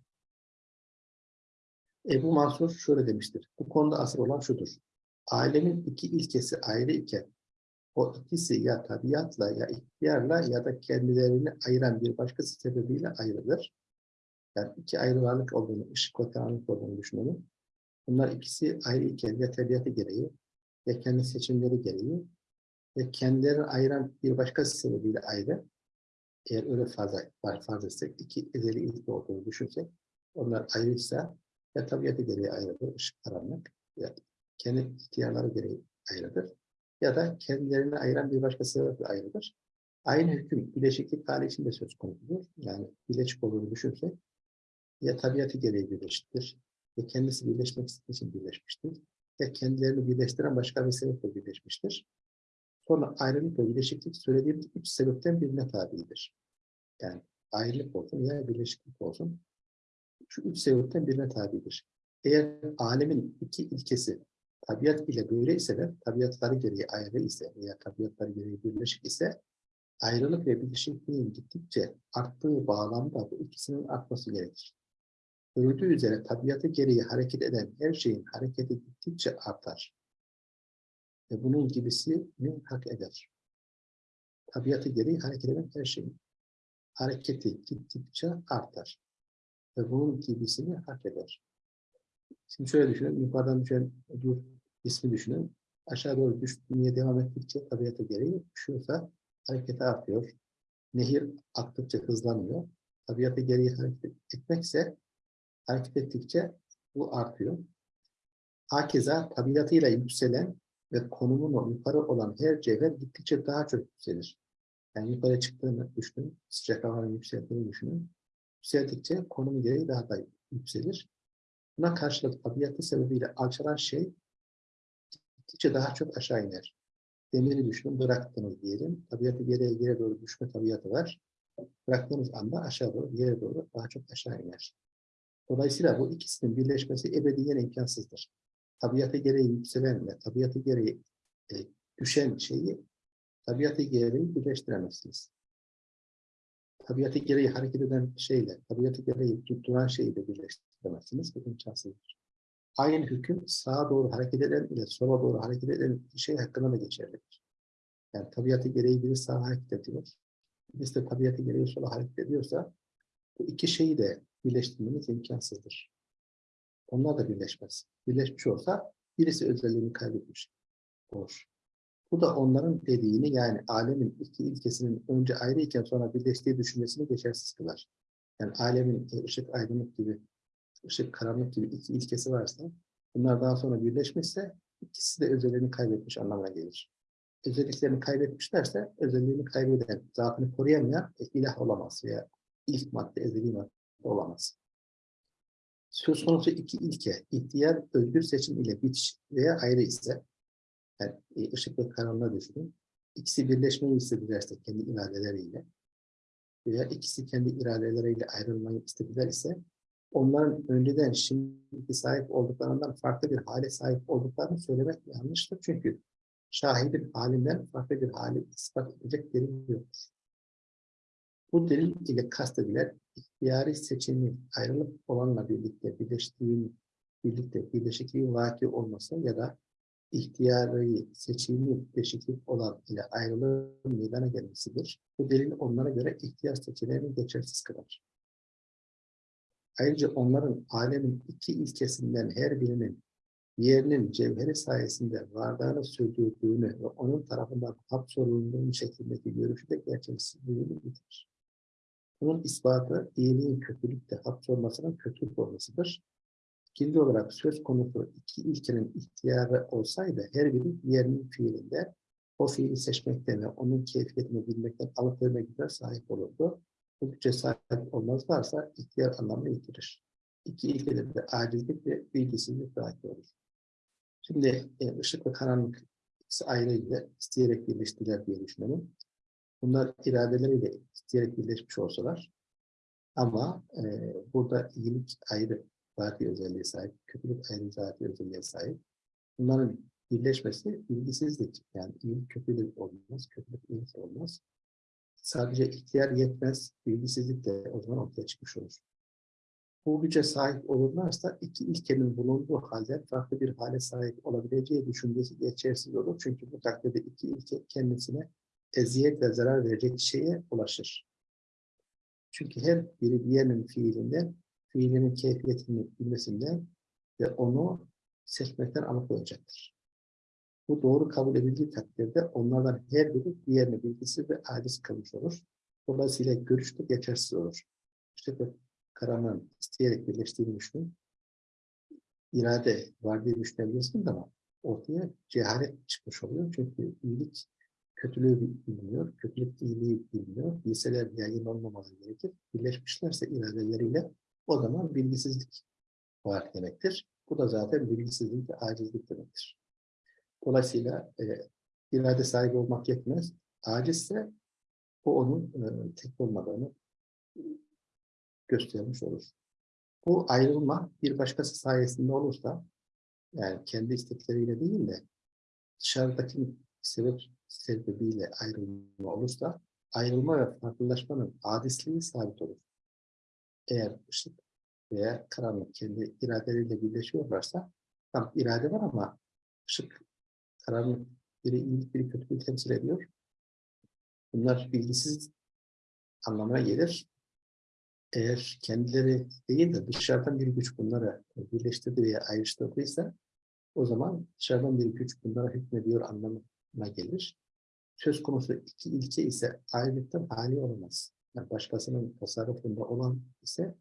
Ebu Mansur şöyle demiştir. Bu konuda asıl olan şudur. Alemin iki ilkesi ayrı iken o ikisi ya tabiatla ya ihtiyarla ya da kendilerini ayıran bir başkası sebebiyle ayrılır. Yani iki ayrı varlık olduğunu, ışık ve karanlık olduğunu düşünelim. Bunlar ikisi ayrı iken ya tabiatı gereği ya kendi seçimleri gereği ya kendilerini ayıran bir başkası sebebiyle ayrı. Eğer öyle fazla var farz etsek, iki ezeli ilki olduğunu düşünsek, onlar ayrıysa ya tabiatı gereği ayrıdır, ışık karanlık ya kendi ihtiyarları gereği ayrıdır. Ya da kendilerini ayıran bir başka sebeple ayrıdır. Aynı hüküm bileşiklik hali içinde söz konusudur. Yani bileşik olduğunu düşünsek ya tabiatı gereği birleşiktir ya kendisi birleşmek için birleşmiştir ya kendilerini birleştiren başka bir sebeple birleşmiştir. Sonra ayrılık ve birleşiklik söylediğimiz üç sebepten birine tabidir. Yani ayrılık olsun ya birleşiklik olsun. Şu üç sebepten birine tabidir. Eğer alemin iki ilkesi tabiat ile böyle ise tabiatları gereği ayrı ise veya tabiatları gereği birleşik ise ayrılık ve birleşikliğin gittikçe arttığı bağlamda bu ikisinin artması gerekir. Görüldüğü üzere tabiatı gereği hareket eden her şeyin hareketi gittikçe artar. Ve bunun gibisini hak eder. Tabiatı gereği hareket eden her şeyin hareketi gittikçe artar. Ve bunun gibisini hak eder. Şimdi şöyle düşünün, yukarıdan düşen dur ismi düşünün. Aşağı doğru düşmeye devam ettikçe tabiata gereği düşüyorsa hareketi artıyor. Nehir aktıkça hızlanıyor. Tabiata gereği hareket etmekse hareket ettikçe bu artıyor. Hakeza tabiatıyla yükselen ve konumunu yukarı olan her cevher gittikçe daha çok yükselir. Yani yukarı çıktığını düşünün, sıcak havanın yükseldiğini düşünün. Yükseldikçe konumu gereği daha da yükselir. Buna karşılık tabiatı sebebiyle alçalan şey gittikçe daha çok aşağı iner. Demiri düşünün, bıraktınız diyelim. Tabiatı geriye geri doğru düşme tabiatı var. Bıraktığınız anda aşağı doğru, yere doğru daha çok aşağı iner. Dolayısıyla bu ikisinin birleşmesi ebediyen imkansızdır. Tabiatı gereği yükselen ve tabiatı gereği e, düşen şeyi tabiatı gereği birleştiremezsiniz. Tabiatı gereği hareket eden şeyle, tabiatı gereği tutturan şeyi de birleştiremezsiniz. Bu imkansızdır. Aynı hüküm sağa doğru hareket eden ile sola doğru hareket eden şey hakkında da geçerlidir. Yani tabiatı gereği biri sağa hareket ediyor. Birisi de tabiatı gereği sola hareket ediyorsa bu iki şeyi de birleştirmeniz imkansızdır. Onlar da birleşmez. Birleşmiş olsa birisi özelliğini kaybetmiş olur. Bu da onların dediğini yani alemin iki ilkesinin önce ayrı iken sonra birleştiği düşünmesini geçersiz kılar. Yani alemin e, ışık aydınlık gibi, ışık karanlık gibi iki ilkesi varsa bunlar daha sonra birleşmişse ikisi de özelliğini kaybetmiş anlamına gelir. Özelliklerini kaybetmişlerse özelliğini kaybeden, zatını koruyamayan e, ilah olamaz veya ilk madde, ezeli madde olamaz. Söz konusu iki ilke, ihtiyar özgür seçim ile bitiş veya ayrı ise, yani e, ışık ve karanlığa düşünün, ikisi birleşmeyi istedilerse kendi iradeleriyle veya ikisi kendi iradeleriyle ayrılmayı istediler ise, onların önceden şimdiki sahip olduklarından farklı bir hale sahip olduklarını söylemek yanlıştır. Çünkü şahidin halinden farklı bir hali ispat edecek delil yoktur. Bu delil ile kastedilen ihtiyari seçimi ayrılıp olanla birlikte birleştiğin birlikte birleşikliğin vaki olması ya da ihtiyari seçimi birleşiklik olan ile ayrılığın meydana gelmesidir. Bu delil onlara göre ihtiyar seçilerini geçersiz kılar. Ayrıca onların alemin iki ilkesinden her birinin yerinin cevheri sayesinde vardığını sürdürdüğünü ve onun tarafından hapsolunduğu şeklindeki görüşü de gerçeksizliğini bitirir. Bunun ispatı iyiliğin kötülükte hapsolmasının kötülük olmasıdır. İkinci olarak söz konusu iki ilkenin ihtiyarı olsaydı her biri diğerinin fiilinde o fiili seçmekten ve onun keyfiyetini bilmekten alıkoyma güce sahip olurdu. Bu güce sahip olmazlarsa ihtiyar anlamını yitirir. İki ilkede de acizlik ve bilgisizlik dahil olur. Şimdi e, ışık ve karanlık ikisi ayrıyla isteyerek birleştiler diye düşünelim. Bunlar iradeleriyle isteyerek birleşmiş olsalar ama e, burada iyilik ayrı zati özelliğe sahip, kötülük ayrı zati özelliğe sahip. Bunların birleşmesi bilgisizlik. Yani iyilik kötülük olmaz, kötülük iyilik olmaz. Sadece ihtiyar yetmez, bilgisizlik de o zaman ortaya çıkmış olur. Bu güce sahip olurlarsa iki ilkenin bulunduğu halde farklı bir hale sahip olabileceği düşüncesi geçersiz olur. Çünkü bu takdirde iki ilke kendisine eziyet ve zarar verecek şeye ulaşır. Çünkü her biri diğerinin fiilinden, fiilinin keyfiyetini bilmesinden ve onu seçmekten alıkoyacaktır. Bu doğru kabul edildiği takdirde onlardan her biri diğerini bilgisi ve aciz kalmış olur. Dolayısıyla görüş de geçersiz olur. İşte bu karanlığın isteyerek birleştiğini düşünün. İrade var diye düşünebilirsiniz ama ortaya cehalet çıkmış oluyor. Çünkü iyilik kötülüğü bilmiyor, kötülük iyiliği bilmiyor. Bilseler yaygın olmamaları gerekir. Birleşmişlerse iradeleriyle o zaman bilgisizlik var demektir. Bu da zaten bilgisizlik ve acizlik demektir. Dolayısıyla e, irade sahibi olmak yetmez. Acizse o onun e, tek olmadığını göstermiş olur. Bu ayrılma bir başkası sayesinde olursa yani kendi istekleriyle değil de dışarıdaki sebep sebebiyle ayrılma olursa ayrılma ve farklılaşmanın adisliği sabit olur. Eğer ışık veya karanlık kendi iradeleriyle birleşiyorlarsa tam irade var ama ışık, karanlık biri iyilik, biri kötülüğü temsil ediyor. Bunlar bilgisiz anlamına gelir. Eğer kendileri değil de dışarıdan bir güç bunları birleştirdi veya ayrıştırdıysa o zaman dışarıdan bir güç bunlara hükmediyor anlamına gelir. Söz konusu iki ilke ise ayrılıktan hali olamaz. Yani başkasının tasarrufunda olan ise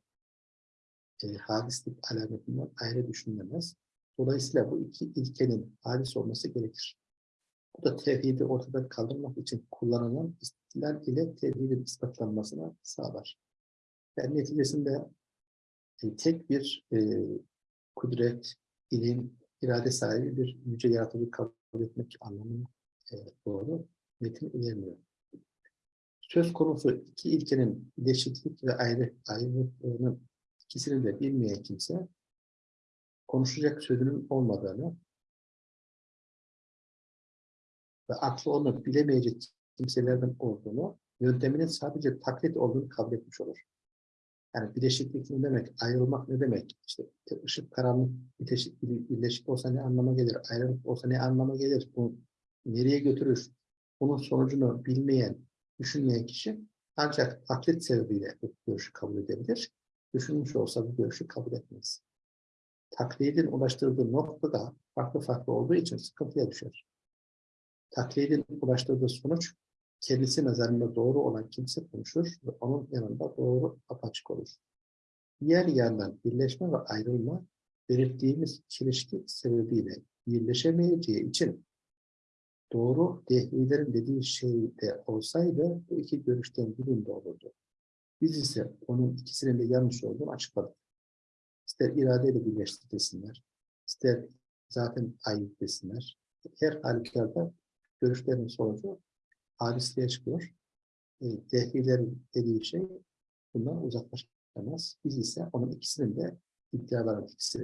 e, hadislik alametinden ayrı düşünülemez. Dolayısıyla bu iki ilkenin hadis olması gerekir. Bu da tevhidi ortadan kaldırmak için kullanılan istilal ile tevhidin ispatlanmasına sağlar. Yani neticesinde e, tek bir e, kudret, ilim, irade sahibi bir yüce yaratıcı kabul etmek anlamına e, doğru metin ilerliyor. Söz konusu iki ilkenin bileşiklik ve ayrı ayrılığının ikisini de bilmeyen kimse konuşacak sözünün olmadığını ve aklı onu bilemeyecek kimselerden olduğunu, yönteminin sadece taklit olduğunu kabul etmiş olur. Yani bileşiklik ne demek, ayrılmak ne demek, işte ışık, karanlık, biteşik, birleşik olsa ne anlama gelir, ayrılık olsa ne anlama gelir, bu nereye götürür, bunun sonucunu bilmeyen, düşünmeyen kişi ancak taklit sebebiyle bu görüşü kabul edebilir. Düşünmüş olsa bu görüşü kabul etmez. Taklidin ulaştırdığı nokta da farklı farklı olduğu için sıkıntıya düşer. Taklidin ulaştırdığı sonuç kendisi nazarında doğru olan kimse konuşur ve onun yanında doğru apaçık olur. Diğer yandan birleşme ve ayrılma belirttiğimiz çelişki sebebiyle birleşemeyeceği için doğru dehlilerin dediği şey de olsaydı bu iki görüşten birinde olurdu. Biz ise onun ikisinin de yanlış olduğunu açıkladık. İster iradeyle birleşti desinler, ister zaten ayıp desinler. Her halükarda görüşlerin sonucu hadisliğe çıkıyor. E, dehlilerin dediği şey bundan uzaklaşamaz. Biz ise onun ikisinin de iddiaların ikisini